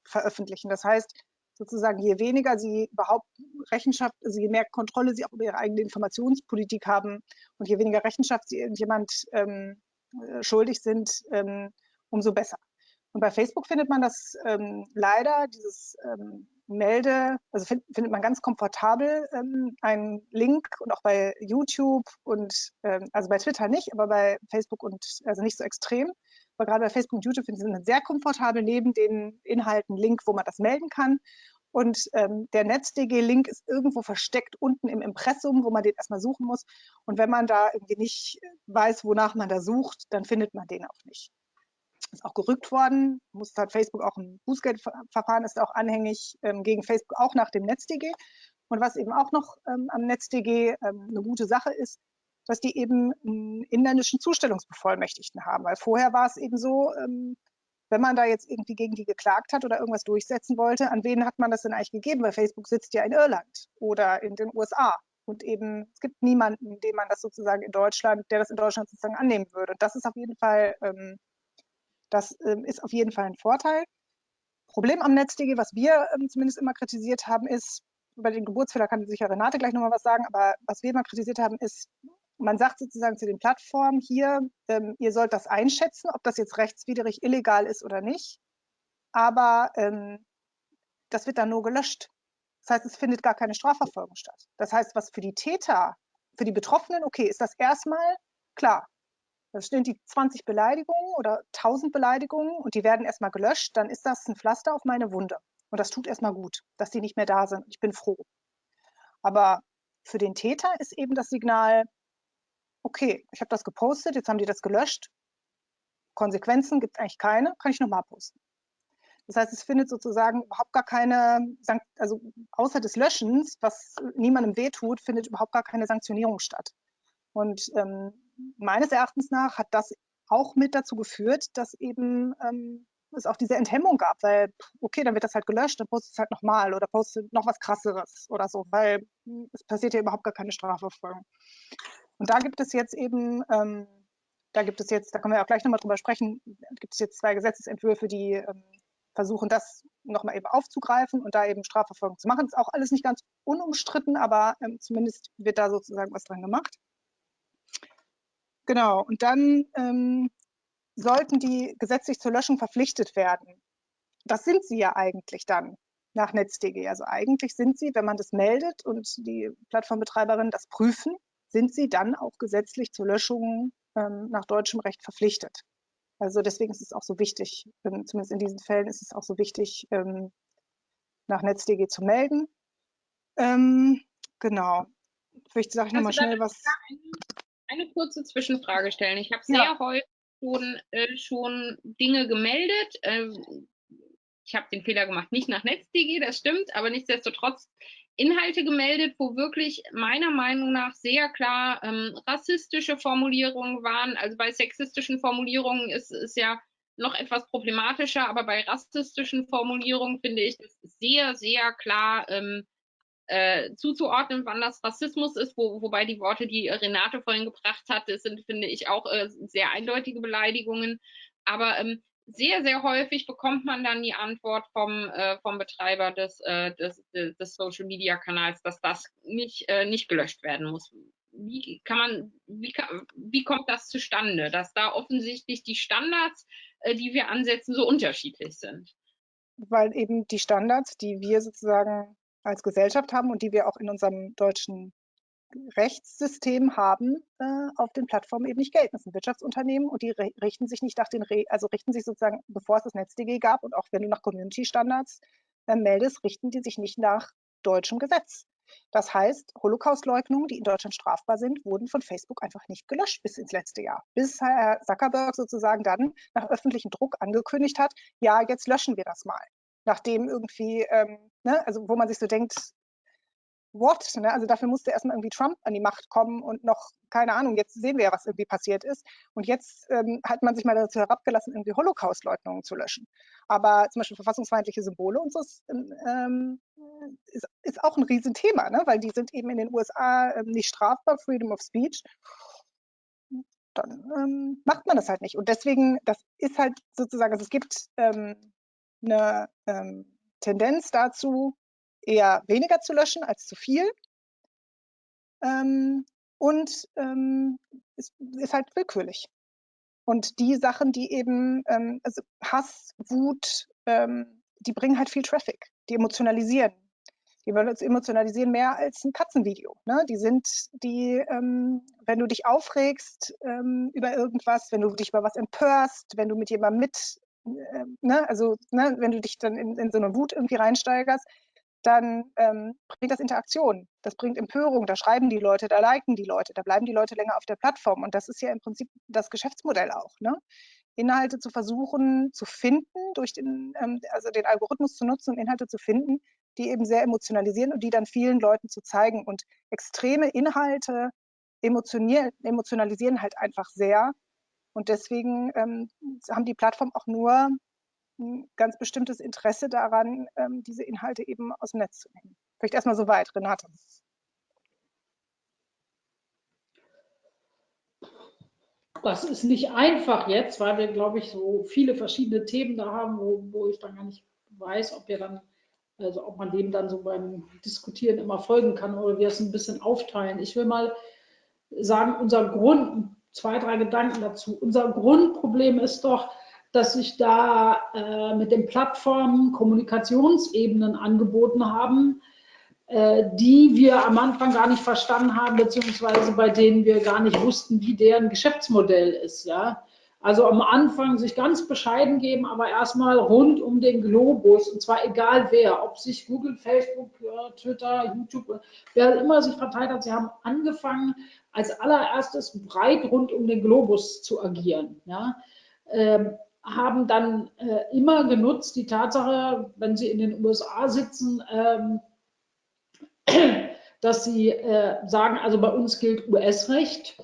veröffentlichen. Das heißt, sozusagen, je weniger Sie überhaupt Rechenschaft, also je mehr Kontrolle Sie auch über Ihre eigene Informationspolitik haben und je weniger Rechenschaft Sie irgendjemand ähm, äh, schuldig sind, ähm, umso besser. Und bei Facebook findet man das ähm, leider, dieses ähm, Melde, also find, findet man ganz komfortabel ähm, einen Link und auch bei YouTube und ähm, also bei Twitter nicht, aber bei Facebook und also nicht so extrem. Aber gerade bei Facebook und YouTube finden Sie sehr komfortabel neben den Inhalten Link, wo man das melden kann. Und ähm, der NetzDG-Link ist irgendwo versteckt unten im Impressum, wo man den erstmal suchen muss. Und wenn man da irgendwie nicht weiß, wonach man da sucht, dann findet man den auch nicht ist auch gerückt worden, muss hat Facebook auch ein Bußgeldverfahren ist auch anhängig ähm, gegen Facebook auch nach dem NetzDG. Und was eben auch noch ähm, am NetzDG ähm, eine gute Sache ist, dass die eben einen inländischen Zustellungsbevollmächtigten haben. Weil vorher war es eben so, ähm, wenn man da jetzt irgendwie gegen die geklagt hat oder irgendwas durchsetzen wollte, an wen hat man das denn eigentlich gegeben? Weil Facebook sitzt ja in Irland oder in den USA. Und eben, es gibt niemanden, dem man das sozusagen in Deutschland, der das in Deutschland sozusagen annehmen würde. Und das ist auf jeden Fall ähm, das ähm, ist auf jeden Fall ein Vorteil. Problem am NetzDG, was wir ähm, zumindest immer kritisiert haben, ist, über den Geburtsfehler kann sicher Renate gleich nochmal was sagen, aber was wir immer kritisiert haben, ist, man sagt sozusagen zu den Plattformen hier, ähm, ihr sollt das einschätzen, ob das jetzt rechtswidrig illegal ist oder nicht, aber ähm, das wird dann nur gelöscht. Das heißt, es findet gar keine Strafverfolgung statt. Das heißt, was für die Täter, für die Betroffenen, okay, ist das erstmal klar, da stehen die 20 Beleidigungen oder 1000 Beleidigungen und die werden erstmal gelöscht, dann ist das ein Pflaster auf meine Wunde. Und das tut erstmal gut, dass die nicht mehr da sind. Ich bin froh. Aber für den Täter ist eben das Signal, okay, ich habe das gepostet, jetzt haben die das gelöscht. Konsequenzen gibt es eigentlich keine, kann ich nochmal posten. Das heißt, es findet sozusagen überhaupt gar keine, also außer des Löschens, was niemandem wehtut, findet überhaupt gar keine Sanktionierung statt. Und ähm, meines Erachtens nach hat das auch mit dazu geführt, dass eben ähm, es auch diese Enthemmung gab, weil, okay, dann wird das halt gelöscht, dann postet es halt nochmal oder postet noch was krasseres oder so, weil hm, es passiert ja überhaupt gar keine Strafverfolgung. Und da gibt es jetzt eben, ähm, da gibt es jetzt, da können wir auch gleich nochmal drüber sprechen, gibt es jetzt zwei Gesetzesentwürfe, die ähm, versuchen, das nochmal eben aufzugreifen und da eben Strafverfolgung zu machen. Ist auch alles nicht ganz unumstritten, aber ähm, zumindest wird da sozusagen was dran gemacht. Genau, und dann ähm, sollten die gesetzlich zur Löschung verpflichtet werden. Das sind sie ja eigentlich dann nach NetzDG. Also eigentlich sind sie, wenn man das meldet und die Plattformbetreiberinnen das prüfen, sind sie dann auch gesetzlich zur Löschung ähm, nach deutschem Recht verpflichtet. Also deswegen ist es auch so wichtig, ähm, zumindest in diesen Fällen ist es auch so wichtig, ähm, nach NetzDG zu melden. Ähm, genau. Vielleicht sage ich nochmal schnell was eine kurze Zwischenfrage stellen. Ich habe sehr ja. häufig schon, äh, schon Dinge gemeldet. Ähm, ich habe den Fehler gemacht, nicht nach NetzDG, das stimmt, aber nichtsdestotrotz Inhalte gemeldet, wo wirklich meiner Meinung nach sehr klar ähm, rassistische Formulierungen waren. Also bei sexistischen Formulierungen ist es ja noch etwas problematischer, aber bei rassistischen Formulierungen finde ich es sehr, sehr klar ähm, äh, zuzuordnen, wann das Rassismus ist, wo, wobei die Worte, die Renate vorhin gebracht hat, sind, finde ich, auch äh, sehr eindeutige Beleidigungen. Aber ähm, sehr, sehr häufig bekommt man dann die Antwort vom, äh, vom Betreiber des, äh, des, des, Social Media Kanals, dass das nicht, äh, nicht gelöscht werden muss. wie kann man, wie, kann, wie kommt das zustande, dass da offensichtlich die Standards, äh, die wir ansetzen, so unterschiedlich sind? Weil eben die Standards, die wir sozusagen als Gesellschaft haben und die wir auch in unserem deutschen Rechtssystem haben, äh, auf den Plattformen eben nicht gelten. Das sind Wirtschaftsunternehmen und die richten sich nicht nach den, Re also richten sich sozusagen, bevor es das NetzDG gab und auch wenn du nach Community-Standards äh, meldest, richten die sich nicht nach deutschem Gesetz. Das heißt, Holocaustleugnungen, die in Deutschland strafbar sind, wurden von Facebook einfach nicht gelöscht bis ins letzte Jahr. Bis Herr Zuckerberg sozusagen dann nach öffentlichem Druck angekündigt hat, ja, jetzt löschen wir das mal. Nachdem irgendwie, ähm, ne, also wo man sich so denkt, what? Ne? Also dafür musste erstmal irgendwie Trump an die Macht kommen und noch, keine Ahnung, jetzt sehen wir ja, was irgendwie passiert ist. Und jetzt ähm, hat man sich mal dazu herabgelassen, irgendwie Holocaust-Leugnungen zu löschen. Aber zum Beispiel verfassungsfeindliche Symbole und so ist, ähm, ist, ist auch ein Riesenthema, ne? weil die sind eben in den USA ähm, nicht strafbar, Freedom of Speech. Dann ähm, macht man das halt nicht. Und deswegen, das ist halt sozusagen, also es gibt ähm, eine ähm, Tendenz dazu, eher weniger zu löschen als zu viel. Ähm, und ähm, es ist halt willkürlich. Und die Sachen, die eben, ähm, also Hass, Wut, ähm, die bringen halt viel Traffic, die emotionalisieren. Die wollen uns emotionalisieren mehr als ein Katzenvideo. Ne? Die sind, die, ähm, wenn du dich aufregst über irgendwas, wenn du dich über was empörst, wenn du mit jemandem mit, äh, ne? also ne? wenn du dich dann in, in so eine Wut irgendwie reinsteigerst, dann ähm, bringt das Interaktion, das bringt Empörung, da schreiben die Leute, da liken die Leute, da bleiben die Leute länger auf der Plattform. Und das ist ja im Prinzip das Geschäftsmodell auch. Ne? Inhalte zu versuchen zu finden, durch den, ähm, also den Algorithmus zu nutzen und Inhalte zu finden, die eben sehr emotionalisieren und die dann vielen Leuten zu zeigen. Und extreme Inhalte emotionalisieren halt einfach sehr. Und deswegen ähm, haben die Plattformen auch nur ein ganz bestimmtes Interesse daran, ähm, diese Inhalte eben aus dem Netz zu nehmen. Vielleicht erstmal so weit, Renate. Das ist nicht einfach jetzt, weil wir, glaube ich, so viele verschiedene Themen da haben, wo, wo ich dann gar nicht weiß, ob wir dann, also ob man dem dann so beim Diskutieren immer folgen kann oder wir es ein bisschen aufteilen. Ich will mal sagen, unser Grund, zwei, drei Gedanken dazu. Unser Grundproblem ist doch, dass sich da äh, mit den Plattformen Kommunikationsebenen angeboten haben, äh, die wir am Anfang gar nicht verstanden haben, beziehungsweise bei denen wir gar nicht wussten, wie deren Geschäftsmodell ist. Ja? Also am Anfang sich ganz bescheiden geben, aber erstmal rund um den Globus, und zwar egal wer, ob sich Google, Facebook, Twitter, YouTube, wer immer sich verteilt hat, sie haben angefangen, als allererstes breit rund um den Globus zu agieren. Ja? Ähm, haben dann äh, immer genutzt die Tatsache, wenn sie in den USA sitzen, ähm, dass sie äh, sagen, also bei uns gilt US-Recht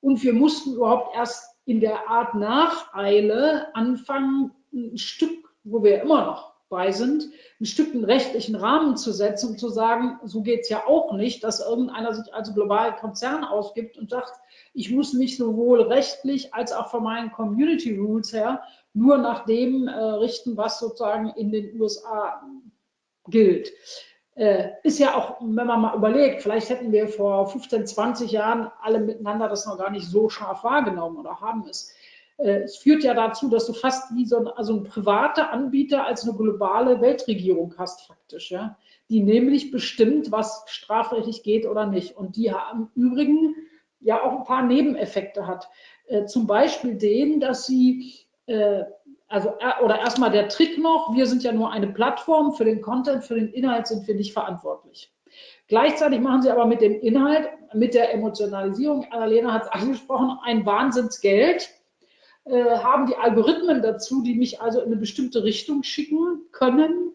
und wir mussten überhaupt erst in der Art Nacheile anfangen, ein Stück, wo wir immer noch bei sind, ein Stück einen rechtlichen Rahmen zu setzen und zu sagen, so geht es ja auch nicht, dass irgendeiner sich als globalen Konzern ausgibt und sagt, ich muss mich sowohl rechtlich als auch von meinen Community Rules her nur nach dem äh, richten, was sozusagen in den USA gilt. Äh, ist ja auch, wenn man mal überlegt, vielleicht hätten wir vor 15, 20 Jahren alle miteinander das noch gar nicht so scharf wahrgenommen oder haben es. Äh, es führt ja dazu, dass du fast wie so ein, also ein privater Anbieter als eine globale Weltregierung hast, faktisch, ja, die nämlich bestimmt, was strafrechtlich geht oder nicht. Und die im Übrigen ja auch ein paar Nebeneffekte hat. Äh, zum Beispiel den, dass sie äh, also äh, oder erstmal der Trick noch, wir sind ja nur eine Plattform, für den Content, für den Inhalt sind wir nicht verantwortlich. Gleichzeitig machen sie aber mit dem Inhalt, mit der Emotionalisierung, Annalena hat es angesprochen, ein Wahnsinnsgeld, äh, haben die Algorithmen dazu, die mich also in eine bestimmte Richtung schicken können,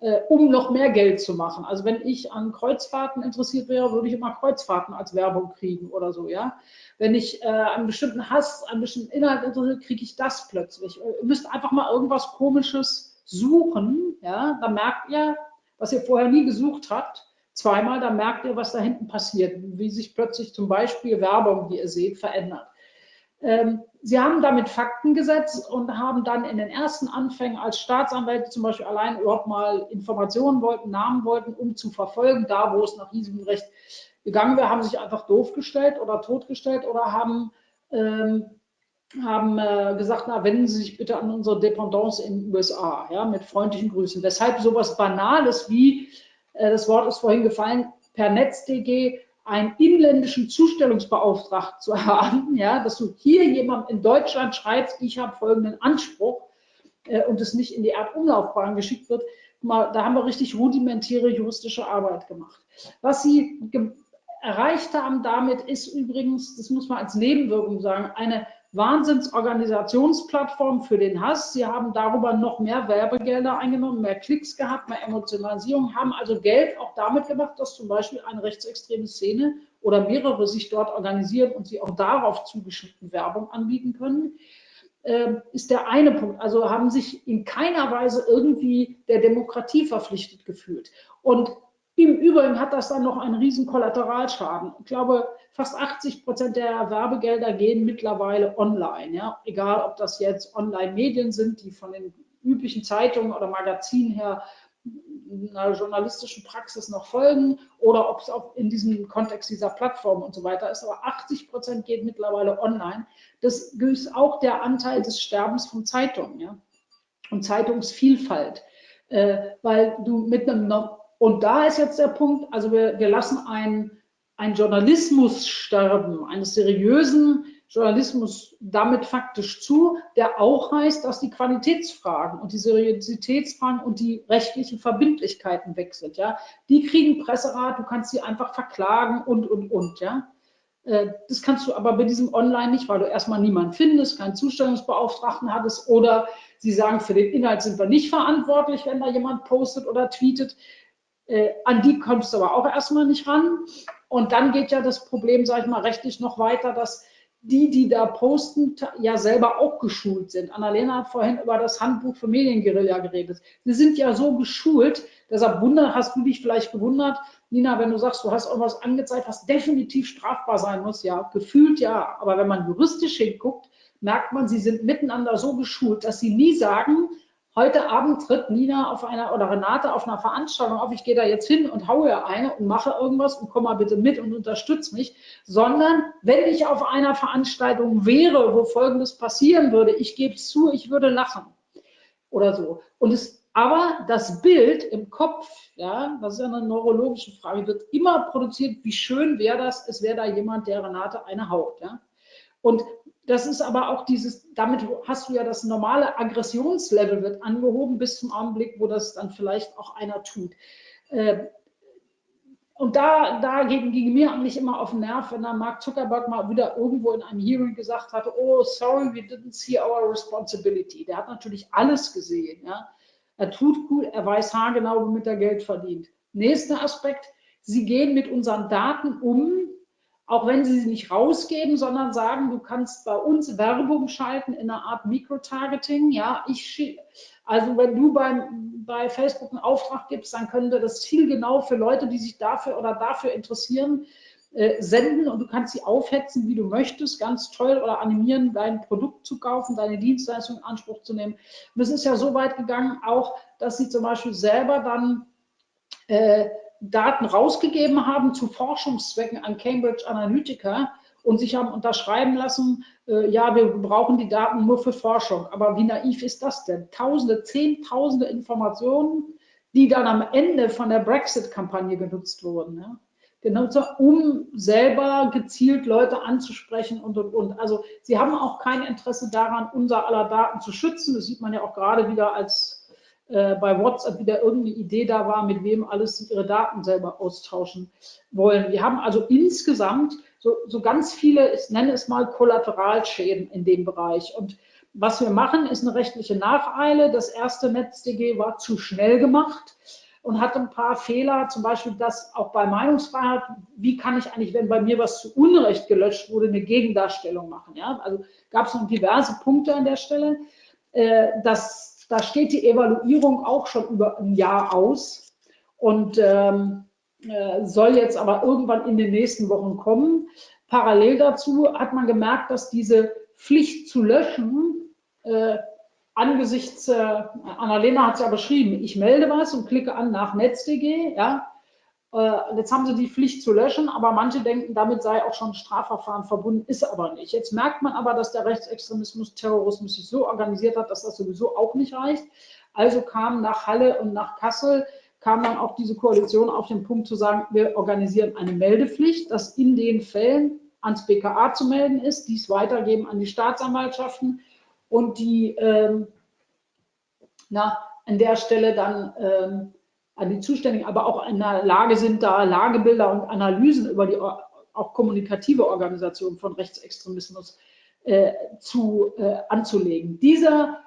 äh, um noch mehr Geld zu machen. Also wenn ich an Kreuzfahrten interessiert wäre, würde ich immer Kreuzfahrten als Werbung kriegen oder so, ja. Wenn ich äh, einen bestimmten Hass, einen bestimmten Inhalt interessiert, kriege ich das plötzlich. Ihr müsst einfach mal irgendwas Komisches suchen, ja. Dann merkt ihr, was ihr vorher nie gesucht habt, zweimal, dann merkt ihr, was da hinten passiert, wie sich plötzlich zum Beispiel Werbung, wie ihr seht, verändert. Ähm, Sie haben damit Fakten gesetzt und haben dann in den ersten Anfängen als Staatsanwälte zum Beispiel allein überhaupt mal Informationen wollten, Namen wollten, um zu verfolgen, da wo es nach diesem Recht gegangen wäre, haben sich einfach doof gestellt oder totgestellt oder haben, ähm, haben äh, gesagt, na, wenden Sie sich bitte an unsere Dependance in den USA, ja, mit freundlichen Grüßen. Weshalb sowas Banales wie, äh, das Wort ist vorhin gefallen, per NetzDG einen inländischen Zustellungsbeauftragten zu haben, ja, dass du hier jemand in Deutschland schreibst, ich habe folgenden Anspruch äh, und es nicht in die Erdumlaufbahn geschickt wird, mal, da haben wir richtig rudimentäre juristische Arbeit gemacht. Was sie erreicht haben damit ist übrigens, das muss man als Nebenwirkung sagen, eine Wahnsinnsorganisationsplattform für den Hass. Sie haben darüber noch mehr Werbegelder eingenommen, mehr Klicks gehabt, mehr Emotionalisierung, haben also Geld auch damit gemacht, dass zum Beispiel eine rechtsextreme Szene oder mehrere sich dort organisieren und sie auch darauf zugeschnitten Werbung anbieten können. Ähm, ist der eine Punkt. Also haben sich in keiner Weise irgendwie der Demokratie verpflichtet gefühlt. Und im Übrigen hat das dann noch einen riesen Kollateralschaden. Ich glaube, fast 80 Prozent der Werbegelder gehen mittlerweile online. Ja? Egal, ob das jetzt Online-Medien sind, die von den üblichen Zeitungen oder Magazinen her einer journalistischen Praxis noch folgen oder ob es auch in diesem Kontext dieser Plattform und so weiter ist. Aber 80 Prozent geht mittlerweile online. Das ist auch der Anteil des Sterbens von Zeitungen ja? und Zeitungsvielfalt. Äh, weil du mit einem und da ist jetzt der Punkt, also wir, wir lassen einen, einen Journalismus sterben, eines seriösen Journalismus damit faktisch zu, der auch heißt, dass die Qualitätsfragen und die Seriositätsfragen und die rechtlichen Verbindlichkeiten weg sind. Ja? Die kriegen Presserat, du kannst sie einfach verklagen und, und, und. Ja? Äh, das kannst du aber bei diesem Online nicht, weil du erstmal niemanden findest, keinen Zustellungsbeauftragten hattest oder sie sagen, für den Inhalt sind wir nicht verantwortlich, wenn da jemand postet oder tweetet. Äh, an die kommst du aber auch erstmal nicht ran. Und dann geht ja das Problem, sage ich mal, rechtlich noch weiter, dass die, die da posten, ja selber auch geschult sind. Annalena hat vorhin über das Handbuch für Medienguerilla geredet. Sie sind ja so geschult, deshalb wunder, hast du dich vielleicht gewundert, Nina, wenn du sagst, du hast irgendwas angezeigt, was definitiv strafbar sein muss, ja, gefühlt ja. Aber wenn man juristisch hinguckt, merkt man, sie sind miteinander so geschult, dass sie nie sagen, heute Abend tritt Nina auf einer oder Renate auf einer Veranstaltung auf, ich gehe da jetzt hin und haue eine und mache irgendwas und komm mal bitte mit und unterstütze mich, sondern wenn ich auf einer Veranstaltung wäre, wo Folgendes passieren würde, ich gebe es zu, ich würde lachen oder so. Und es, aber das Bild im Kopf, ja, das ist ja eine neurologische Frage, wird immer produziert, wie schön wäre das, es wäre da jemand, der Renate eine haut, ja. Und das ist aber auch dieses, damit hast du ja das normale Aggressionslevel wird angehoben bis zum Augenblick, wo das dann vielleicht auch einer tut. Äh, und da, da ging, ging mir eigentlich immer auf den Nerv, wenn dann Mark Zuckerberg mal wieder irgendwo in einem Hearing gesagt hatte, oh, sorry, we didn't see our responsibility. Der hat natürlich alles gesehen. Ja? Er tut gut, er weiß haargenau, womit er Geld verdient. Nächster Aspekt, sie gehen mit unseren Daten um, auch wenn sie sie nicht rausgeben, sondern sagen, du kannst bei uns Werbung schalten in einer Art Mikrotargeting. Ja, ich also wenn du beim, bei Facebook einen Auftrag gibst, dann können wir das zielgenau für Leute, die sich dafür oder dafür interessieren, äh, senden und du kannst sie aufhetzen, wie du möchtest, ganz toll oder animieren, dein Produkt zu kaufen, deine Dienstleistung in Anspruch zu nehmen. Und es ist ja so weit gegangen, auch, dass sie zum Beispiel selber dann äh, Daten rausgegeben haben zu Forschungszwecken an Cambridge Analytica und sich haben unterschreiben lassen, äh, ja, wir brauchen die Daten nur für Forschung. Aber wie naiv ist das denn? Tausende, Zehntausende Informationen, die dann am Ende von der Brexit-Kampagne genutzt wurden. Ja? Genutzt, um selber gezielt Leute anzusprechen und, und, und. Also sie haben auch kein Interesse daran, unser aller Daten zu schützen. Das sieht man ja auch gerade wieder als äh, bei WhatsApp wieder irgendeine Idee da war, mit wem alles ihre Daten selber austauschen wollen. Wir haben also insgesamt so, so ganz viele, ich nenne es mal Kollateralschäden in dem Bereich. Und was wir machen, ist eine rechtliche Nacheile. Das erste NetzDG war zu schnell gemacht und hat ein paar Fehler, zum Beispiel das auch bei Meinungsfreiheit, wie kann ich eigentlich, wenn bei mir was zu Unrecht gelöscht wurde, eine Gegendarstellung machen. Ja? Also gab es noch diverse Punkte an der Stelle. Äh, das da steht die Evaluierung auch schon über ein Jahr aus und ähm, äh, soll jetzt aber irgendwann in den nächsten Wochen kommen. Parallel dazu hat man gemerkt, dass diese Pflicht zu löschen äh, angesichts, äh, Annalena hat es ja beschrieben, ich melde was und klicke an nach NetzDG, ja, Äh, jetzt haben sie die Pflicht zu löschen, aber manche denken, damit sei auch schon ein Strafverfahren verbunden, ist aber nicht. Jetzt merkt man aber, dass der Rechtsextremismus, Terrorismus sich so organisiert hat, dass das sowieso auch nicht reicht. Also kam nach Halle und nach Kassel kam dann auch diese Koalition auf den Punkt zu sagen, wir organisieren eine Meldepflicht, dass in den Fällen ans BKA zu melden ist, dies weitergeben an die Staatsanwaltschaften und die ähm, na, an der Stelle dann ähm, an die Zuständigen, aber auch in der Lage sind, da Lagebilder und Analysen über die auch kommunikative Organisation von Rechtsextremismus äh, zu, äh, anzulegen. Dieser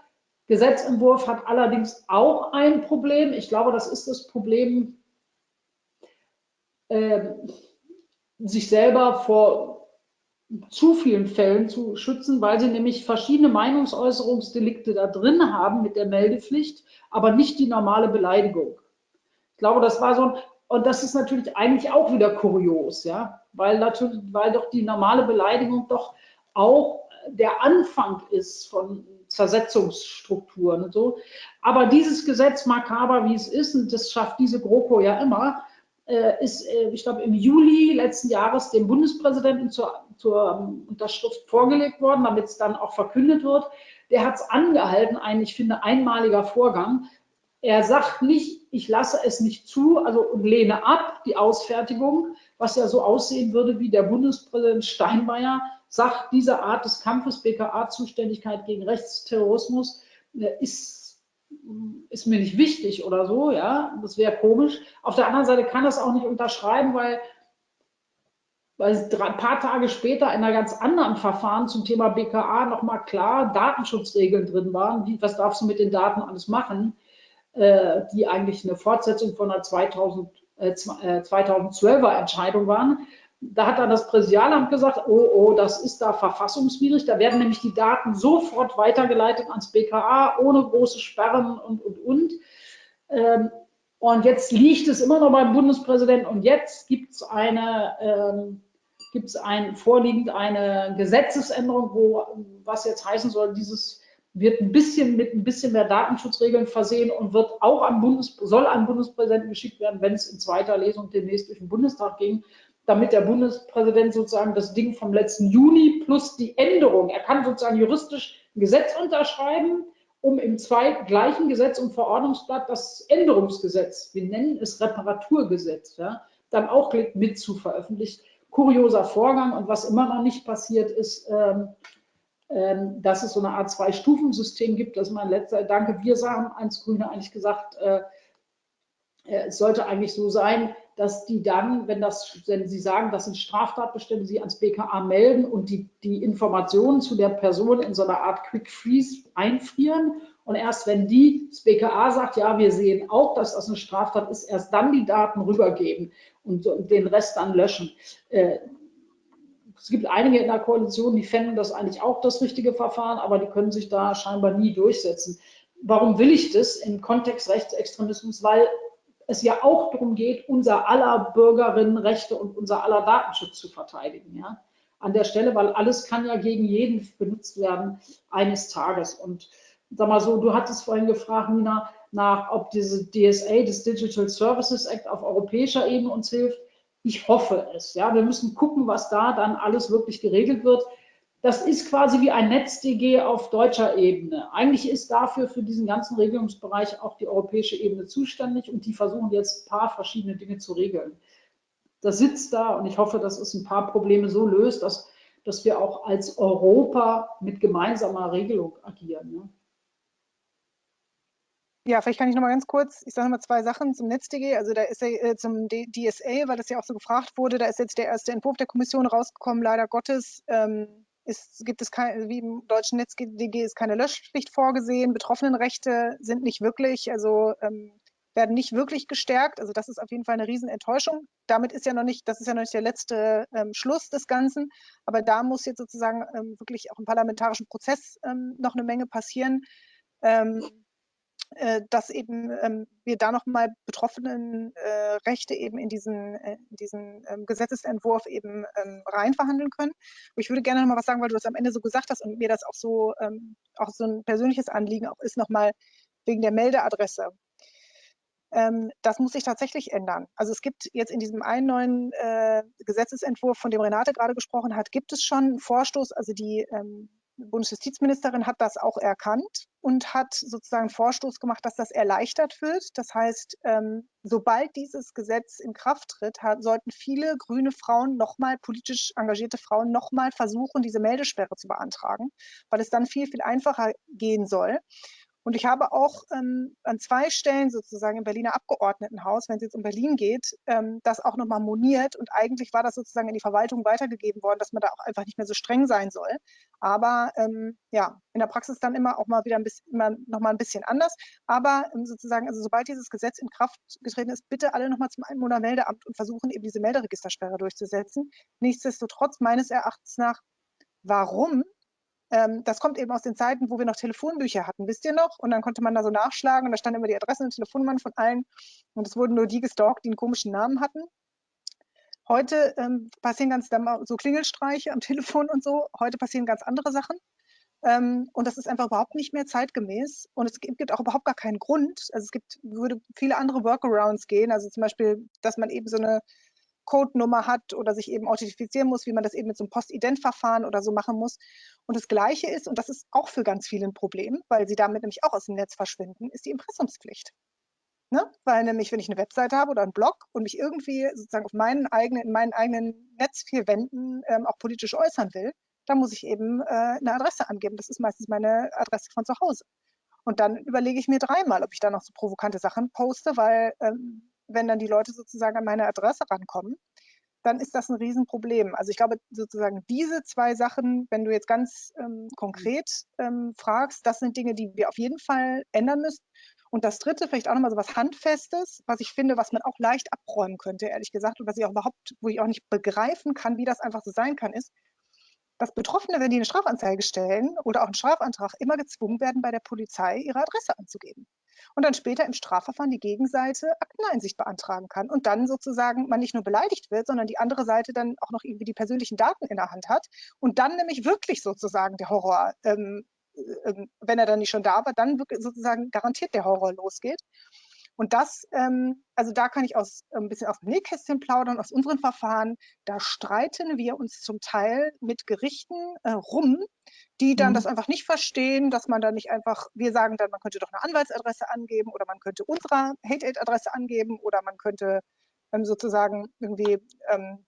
Gesetzentwurf hat allerdings auch ein Problem. Ich glaube, das ist das Problem, äh, sich selber vor zu vielen Fällen zu schützen, weil sie nämlich verschiedene Meinungsäußerungsdelikte da drin haben mit der Meldepflicht, aber nicht die normale Beleidigung. Ich glaube, das war so ein, und das ist natürlich eigentlich auch wieder kurios, ja, weil natürlich, weil doch die normale Beleidigung doch auch der Anfang ist von Zersetzungsstrukturen und so. Aber dieses Gesetz, makaber wie es ist, und das schafft diese GroKo ja immer, äh, ist, äh, ich glaube, im Juli letzten Jahres dem Bundespräsidenten zur, zur um, Unterschrift vorgelegt worden, damit es dann auch verkündet wird. Der hat es angehalten, ein, ich finde, einmaliger Vorgang. Er sagt nicht, ich lasse es nicht zu, also und lehne ab die Ausfertigung, was ja so aussehen würde wie der Bundespräsident Steinmeier sagt, diese Art des Kampfes, BKA-Zuständigkeit gegen Rechtsterrorismus, äh, ist, ist mir nicht wichtig oder so, ja, das wäre komisch. Auf der anderen Seite kann das auch nicht unterschreiben, weil, weil ein paar Tage später in einer ganz anderen Verfahren zum Thema BKA nochmal klar Datenschutzregeln drin waren, wie, was darfst du mit den Daten alles machen, äh, die eigentlich eine Fortsetzung von einer 2000, äh, 2012er Entscheidung waren da hat dann das Präsidialamt gesagt, oh, oh, das ist da verfassungswidrig. Da werden nämlich die Daten sofort weitergeleitet ans BKA, ohne große Sperren und, und, und. Ähm, und jetzt liegt es immer noch beim Bundespräsidenten und jetzt gibt es eine, ähm, gibt es ein, vorliegend eine Gesetzesänderung, wo, was jetzt heißen soll, dieses wird ein bisschen mit ein bisschen mehr Datenschutzregeln versehen und wird auch an Bundes, soll an Bundespräsidenten geschickt werden, wenn es in zweiter Lesung demnächst durch den Bundestag ging damit der Bundespräsident sozusagen das Ding vom letzten Juni plus die Änderung, er kann sozusagen juristisch ein Gesetz unterschreiben, um im zwei, gleichen Gesetz und Verordnungsblatt das Änderungsgesetz, wir nennen es Reparaturgesetz, ja, dann auch mit zu veröffentlichen. Kurioser Vorgang und was immer noch nicht passiert ist, ähm, dass es so eine Art Zwei-Stufen-System gibt. Das ist mein letzter Danke. Wir sagen als Grüne eigentlich gesagt, äh, äh es sollte eigentlich so sein, dass die dann, wenn, das, wenn sie sagen, das sind Straftatbestände, sie ans BKA melden und die, die Informationen zu der Person in so einer Art Quick Freeze einfrieren. Und erst wenn die, das BKA sagt, ja, wir sehen auch, dass das eine Straftat ist, erst dann die Daten rübergeben und, und den Rest dann löschen. Äh, es gibt einige in der Koalition, die fänden das eigentlich auch das richtige Verfahren, aber die können sich da scheinbar nie durchsetzen. Warum will ich das im Kontext Rechtsextremismus? Weil es ja auch darum geht, unser aller Bürgerinnenrechte und unser aller Datenschutz zu verteidigen. Ja? An der Stelle, weil alles kann ja gegen jeden benutzt werden eines Tages. Und sag mal so, du hattest vorhin gefragt, Nina, nach, ob diese DSA, das Digital Services Act auf europäischer Ebene uns hilft. Ich hoffe es. Ja, wir müssen gucken, was da dann alles wirklich geregelt wird das ist quasi wie ein NetzDG auf deutscher Ebene. Eigentlich ist dafür für diesen ganzen Regelungsbereich auch die europäische Ebene zuständig und die versuchen jetzt ein paar verschiedene Dinge zu regeln. Das sitzt da und ich hoffe, dass es ein paar Probleme so löst, dass, dass wir auch als Europa mit gemeinsamer Regelung agieren. Ne? Ja, vielleicht kann ich noch mal ganz kurz, ich sage mal zwei Sachen zum NetzDG, also da ist ja äh, zum DSA, weil das ja auch so gefragt wurde, da ist jetzt der erste Entwurf der Kommission rausgekommen, leider Gottes. Ähm, ist, gibt es kein, wie im deutschen NetzDG ist keine Löschpflicht vorgesehen. Betroffenenrechte sind nicht wirklich, also ähm, werden nicht wirklich gestärkt. Also das ist auf jeden Fall eine Riesenenttäuschung. Damit ist ja noch nicht, das ist ja noch nicht der letzte ähm, Schluss des Ganzen. Aber da muss jetzt sozusagen ähm, wirklich auch im parlamentarischen Prozess ähm, noch eine Menge passieren. Äh, dass eben ähm, wir da nochmal betroffenen äh, Rechte eben in diesen, äh, diesen ähm, Gesetzesentwurf eben ähm, reinverhandeln können. Und ich würde gerne nochmal was sagen, weil du das am Ende so gesagt hast und mir das auch so, ähm, auch so ein persönliches Anliegen auch ist, nochmal wegen der Meldeadresse. Ähm, das muss sich tatsächlich ändern. Also es gibt jetzt in diesem einen neuen äh, Gesetzesentwurf, von dem Renate gerade gesprochen hat, gibt es schon einen Vorstoß, also die ähm, Bundesjustizministerin hat das auch erkannt und hat sozusagen Vorstoß gemacht, dass das erleichtert wird. Das heißt, ähm, sobald dieses Gesetz in Kraft tritt, sollten viele grüne Frauen nochmal, politisch engagierte Frauen nochmal versuchen, diese Meldesperre zu beantragen, weil es dann viel, viel einfacher gehen soll. Und ich habe auch ähm, an zwei Stellen sozusagen im Berliner Abgeordnetenhaus, wenn es jetzt um Berlin geht, ähm, das auch nochmal moniert. Und eigentlich war das sozusagen in die Verwaltung weitergegeben worden, dass man da auch einfach nicht mehr so streng sein soll. Aber ähm, ja, in der Praxis dann immer auch mal wieder ein bisschen, immer noch ein bisschen anders. Aber ähm, sozusagen, also sobald dieses Gesetz in Kraft getreten ist, bitte alle nochmal zum Einwohnermeldeamt und versuchen eben diese Melderegistersperre durchzusetzen. Nichtsdestotrotz meines Erachtens nach, warum ähm, das kommt eben aus den Zeiten, wo wir noch Telefonbücher hatten, wisst ihr noch? Und dann konnte man da so nachschlagen und da standen immer die Adressen und Telefonnummern von allen. Und es wurden nur die gestalkt, die einen komischen Namen hatten. Heute ähm, passieren ganz so Klingelstreiche am Telefon und so. Heute passieren ganz andere Sachen. Ähm, und das ist einfach überhaupt nicht mehr zeitgemäß. Und es gibt auch überhaupt gar keinen Grund. Also es gibt, würde viele andere Workarounds gehen. Also zum Beispiel, dass man eben so eine Codenummer hat oder sich eben authentifizieren muss, wie man das eben mit so einem Postident-Verfahren oder so machen muss. Und das Gleiche ist, und das ist auch für ganz viele ein Problem, weil sie damit nämlich auch aus dem Netz verschwinden, ist die Impressumspflicht. Ne? Weil nämlich, wenn ich eine Webseite habe oder einen Blog und mich irgendwie sozusagen auf meinen eigenen, in meinen eigenen Netz vier Wänden ähm, auch politisch äußern will, dann muss ich eben äh, eine Adresse angeben. Das ist meistens meine Adresse von zu Hause. Und dann überlege ich mir dreimal, ob ich da noch so provokante Sachen poste, weil ähm, wenn dann die Leute sozusagen an meine Adresse rankommen, dann ist das ein Riesenproblem. Also ich glaube sozusagen diese zwei Sachen, wenn du jetzt ganz ähm, konkret ähm, fragst, das sind Dinge, die wir auf jeden Fall ändern müssen. Und das dritte, vielleicht auch nochmal so was Handfestes, was ich finde, was man auch leicht abräumen könnte, ehrlich gesagt, und was ich auch überhaupt, wo ich auch nicht begreifen kann, wie das einfach so sein kann, ist, dass Betroffene, wenn die eine Strafanzeige stellen oder auch einen Strafantrag, immer gezwungen werden, bei der Polizei ihre Adresse anzugeben und dann später im Strafverfahren die Gegenseite Akteneinsicht beantragen kann und dann sozusagen man nicht nur beleidigt wird, sondern die andere Seite dann auch noch irgendwie die persönlichen Daten in der Hand hat und dann nämlich wirklich sozusagen der Horror, ähm, äh, wenn er dann nicht schon da war, dann sozusagen garantiert der Horror losgeht. Und das, ähm, also da kann ich aus, ein bisschen aus dem Nähkästchen plaudern, aus unseren Verfahren. Da streiten wir uns zum Teil mit Gerichten äh, rum, die dann mhm. das einfach nicht verstehen, dass man da nicht einfach, wir sagen dann, man könnte doch eine Anwaltsadresse angeben oder man könnte unsere Hate-Aid-Adresse angeben oder man könnte ähm, sozusagen irgendwie, ähm,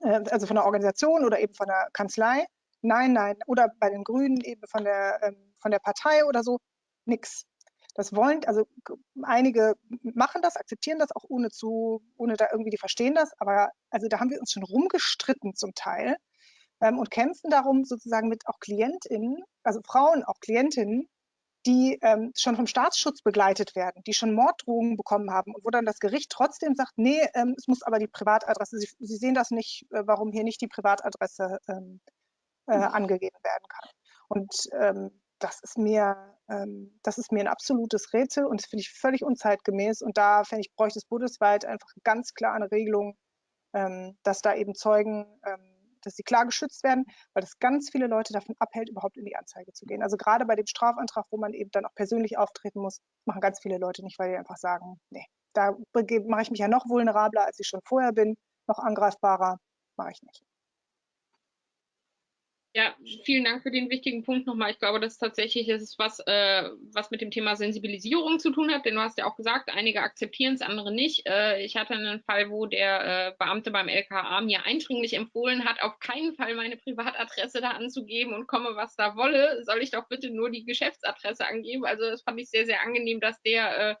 äh, also von der Organisation oder eben von der Kanzlei. Nein, nein. Oder bei den Grünen eben von der, ähm, von der Partei oder so. Nix. Das wollen, also einige machen das, akzeptieren das auch ohne zu, ohne da irgendwie, die verstehen das, aber also da haben wir uns schon rumgestritten zum Teil ähm, und kämpfen darum sozusagen mit auch KlientInnen, also Frauen, auch Klientinnen, die ähm, schon vom Staatsschutz begleitet werden, die schon Morddrohungen bekommen haben und wo dann das Gericht trotzdem sagt, nee, ähm, es muss aber die Privatadresse, Sie, Sie sehen das nicht, äh, warum hier nicht die Privatadresse ähm, äh, mhm. angegeben werden kann. Und ähm, das ist mir, ähm, das ist mir ein absolutes Rätsel und das finde ich völlig unzeitgemäß. Und da finde ich, bräuchte es bundesweit einfach ganz klar eine Regelung, ähm, dass da eben Zeugen, dass sie klar geschützt werden, weil das ganz viele Leute davon abhält, überhaupt in die Anzeige zu gehen. Also gerade bei dem Strafantrag, wo man eben dann auch persönlich auftreten muss, machen ganz viele Leute nicht, weil die einfach sagen, nee, da mache ich mich ja noch vulnerabler, als ich schon vorher bin, noch angreifbarer, mache ich nicht. Ja, vielen Dank für den wichtigen Punkt nochmal. Ich glaube, das ist tatsächlich ist was, äh, was mit dem Thema Sensibilisierung zu tun hat, denn du hast ja auch gesagt, einige akzeptieren es, andere nicht. Äh, ich hatte einen Fall, wo der äh, Beamte beim LKA mir eindringlich empfohlen hat, auf keinen Fall meine Privatadresse da anzugeben und komme, was da wolle, soll ich doch bitte nur die Geschäftsadresse angeben. Also das fand ich sehr, sehr angenehm, dass der, äh,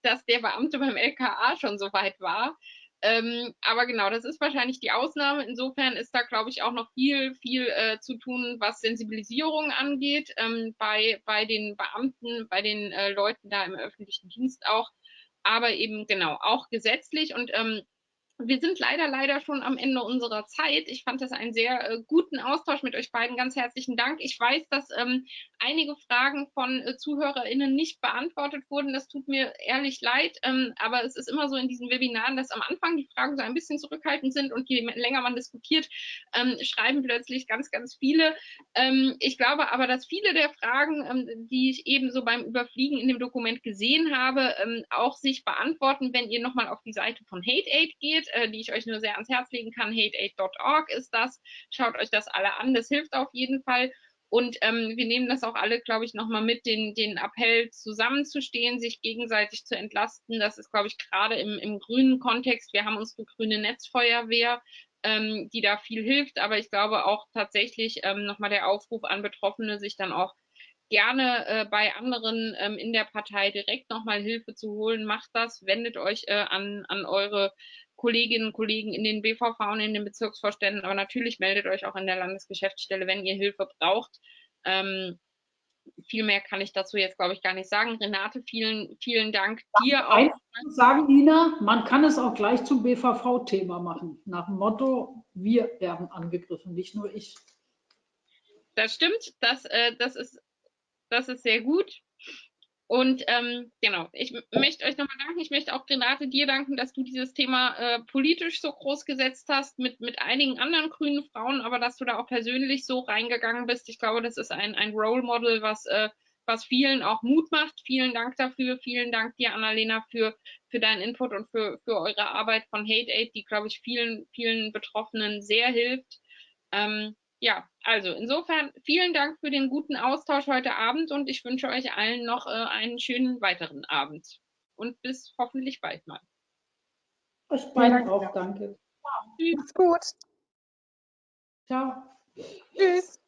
dass der Beamte beim LKA schon so weit war. Ähm, aber genau, das ist wahrscheinlich die Ausnahme. Insofern ist da, glaube ich, auch noch viel, viel äh, zu tun, was Sensibilisierung angeht, ähm, bei, bei den Beamten, bei den äh, Leuten da im öffentlichen Dienst auch, aber eben genau auch gesetzlich. Und ähm, wir sind leider, leider schon am Ende unserer Zeit. Ich fand das einen sehr äh, guten Austausch mit euch beiden. Ganz herzlichen Dank. Ich weiß, dass ähm, einige Fragen von äh, ZuhörerInnen nicht beantwortet wurden. Das tut mir ehrlich leid, ähm, aber es ist immer so in diesen Webinaren, dass am Anfang die Fragen so ein bisschen zurückhaltend sind und je länger man diskutiert, ähm, schreiben plötzlich ganz, ganz viele. Ähm, ich glaube aber, dass viele der Fragen, ähm, die ich eben so beim Überfliegen in dem Dokument gesehen habe, ähm, auch sich beantworten, wenn ihr nochmal auf die Seite von HateAid geht, äh, die ich euch nur sehr ans Herz legen kann. HateAid.org ist das. Schaut euch das alle an, das hilft auf jeden Fall. Und ähm, wir nehmen das auch alle, glaube ich, nochmal mit, den, den Appell zusammenzustehen, sich gegenseitig zu entlasten. Das ist, glaube ich, gerade im, im grünen Kontext. Wir haben unsere grüne Netzfeuerwehr, ähm, die da viel hilft. Aber ich glaube auch tatsächlich ähm, nochmal der Aufruf an Betroffene, sich dann auch gerne äh, bei anderen ähm, in der Partei direkt nochmal Hilfe zu holen. Macht das, wendet euch äh, an, an eure Kolleginnen und Kollegen in den BVV und in den Bezirksvorständen, aber natürlich meldet euch auch in der Landesgeschäftsstelle, wenn ihr Hilfe braucht. Ähm, viel mehr kann ich dazu jetzt, glaube ich, gar nicht sagen. Renate, vielen, vielen Dank dir auch. sagen, Ina, man kann es auch gleich zum BVV-Thema machen, nach dem Motto, wir werden angegriffen, nicht nur ich. Das stimmt, das, äh, das, ist, das ist sehr gut. Und ähm, genau, ich möchte euch nochmal danken. Ich möchte auch Renate dir danken, dass du dieses Thema äh, politisch so groß gesetzt hast mit, mit einigen anderen grünen Frauen, aber dass du da auch persönlich so reingegangen bist. Ich glaube, das ist ein, ein Role Model, was, äh, was vielen auch Mut macht. Vielen Dank dafür. Vielen Dank dir, Annalena, für, für deinen Input und für, für eure Arbeit von Hate Aid, die, glaube ich, vielen, vielen Betroffenen sehr hilft. Ähm, ja, also insofern vielen Dank für den guten Austausch heute Abend und ich wünsche euch allen noch äh, einen schönen weiteren Abend und bis hoffentlich bald mal. Euch beiden auch, danke. Tschüss. Gut. Ciao. Tschüss.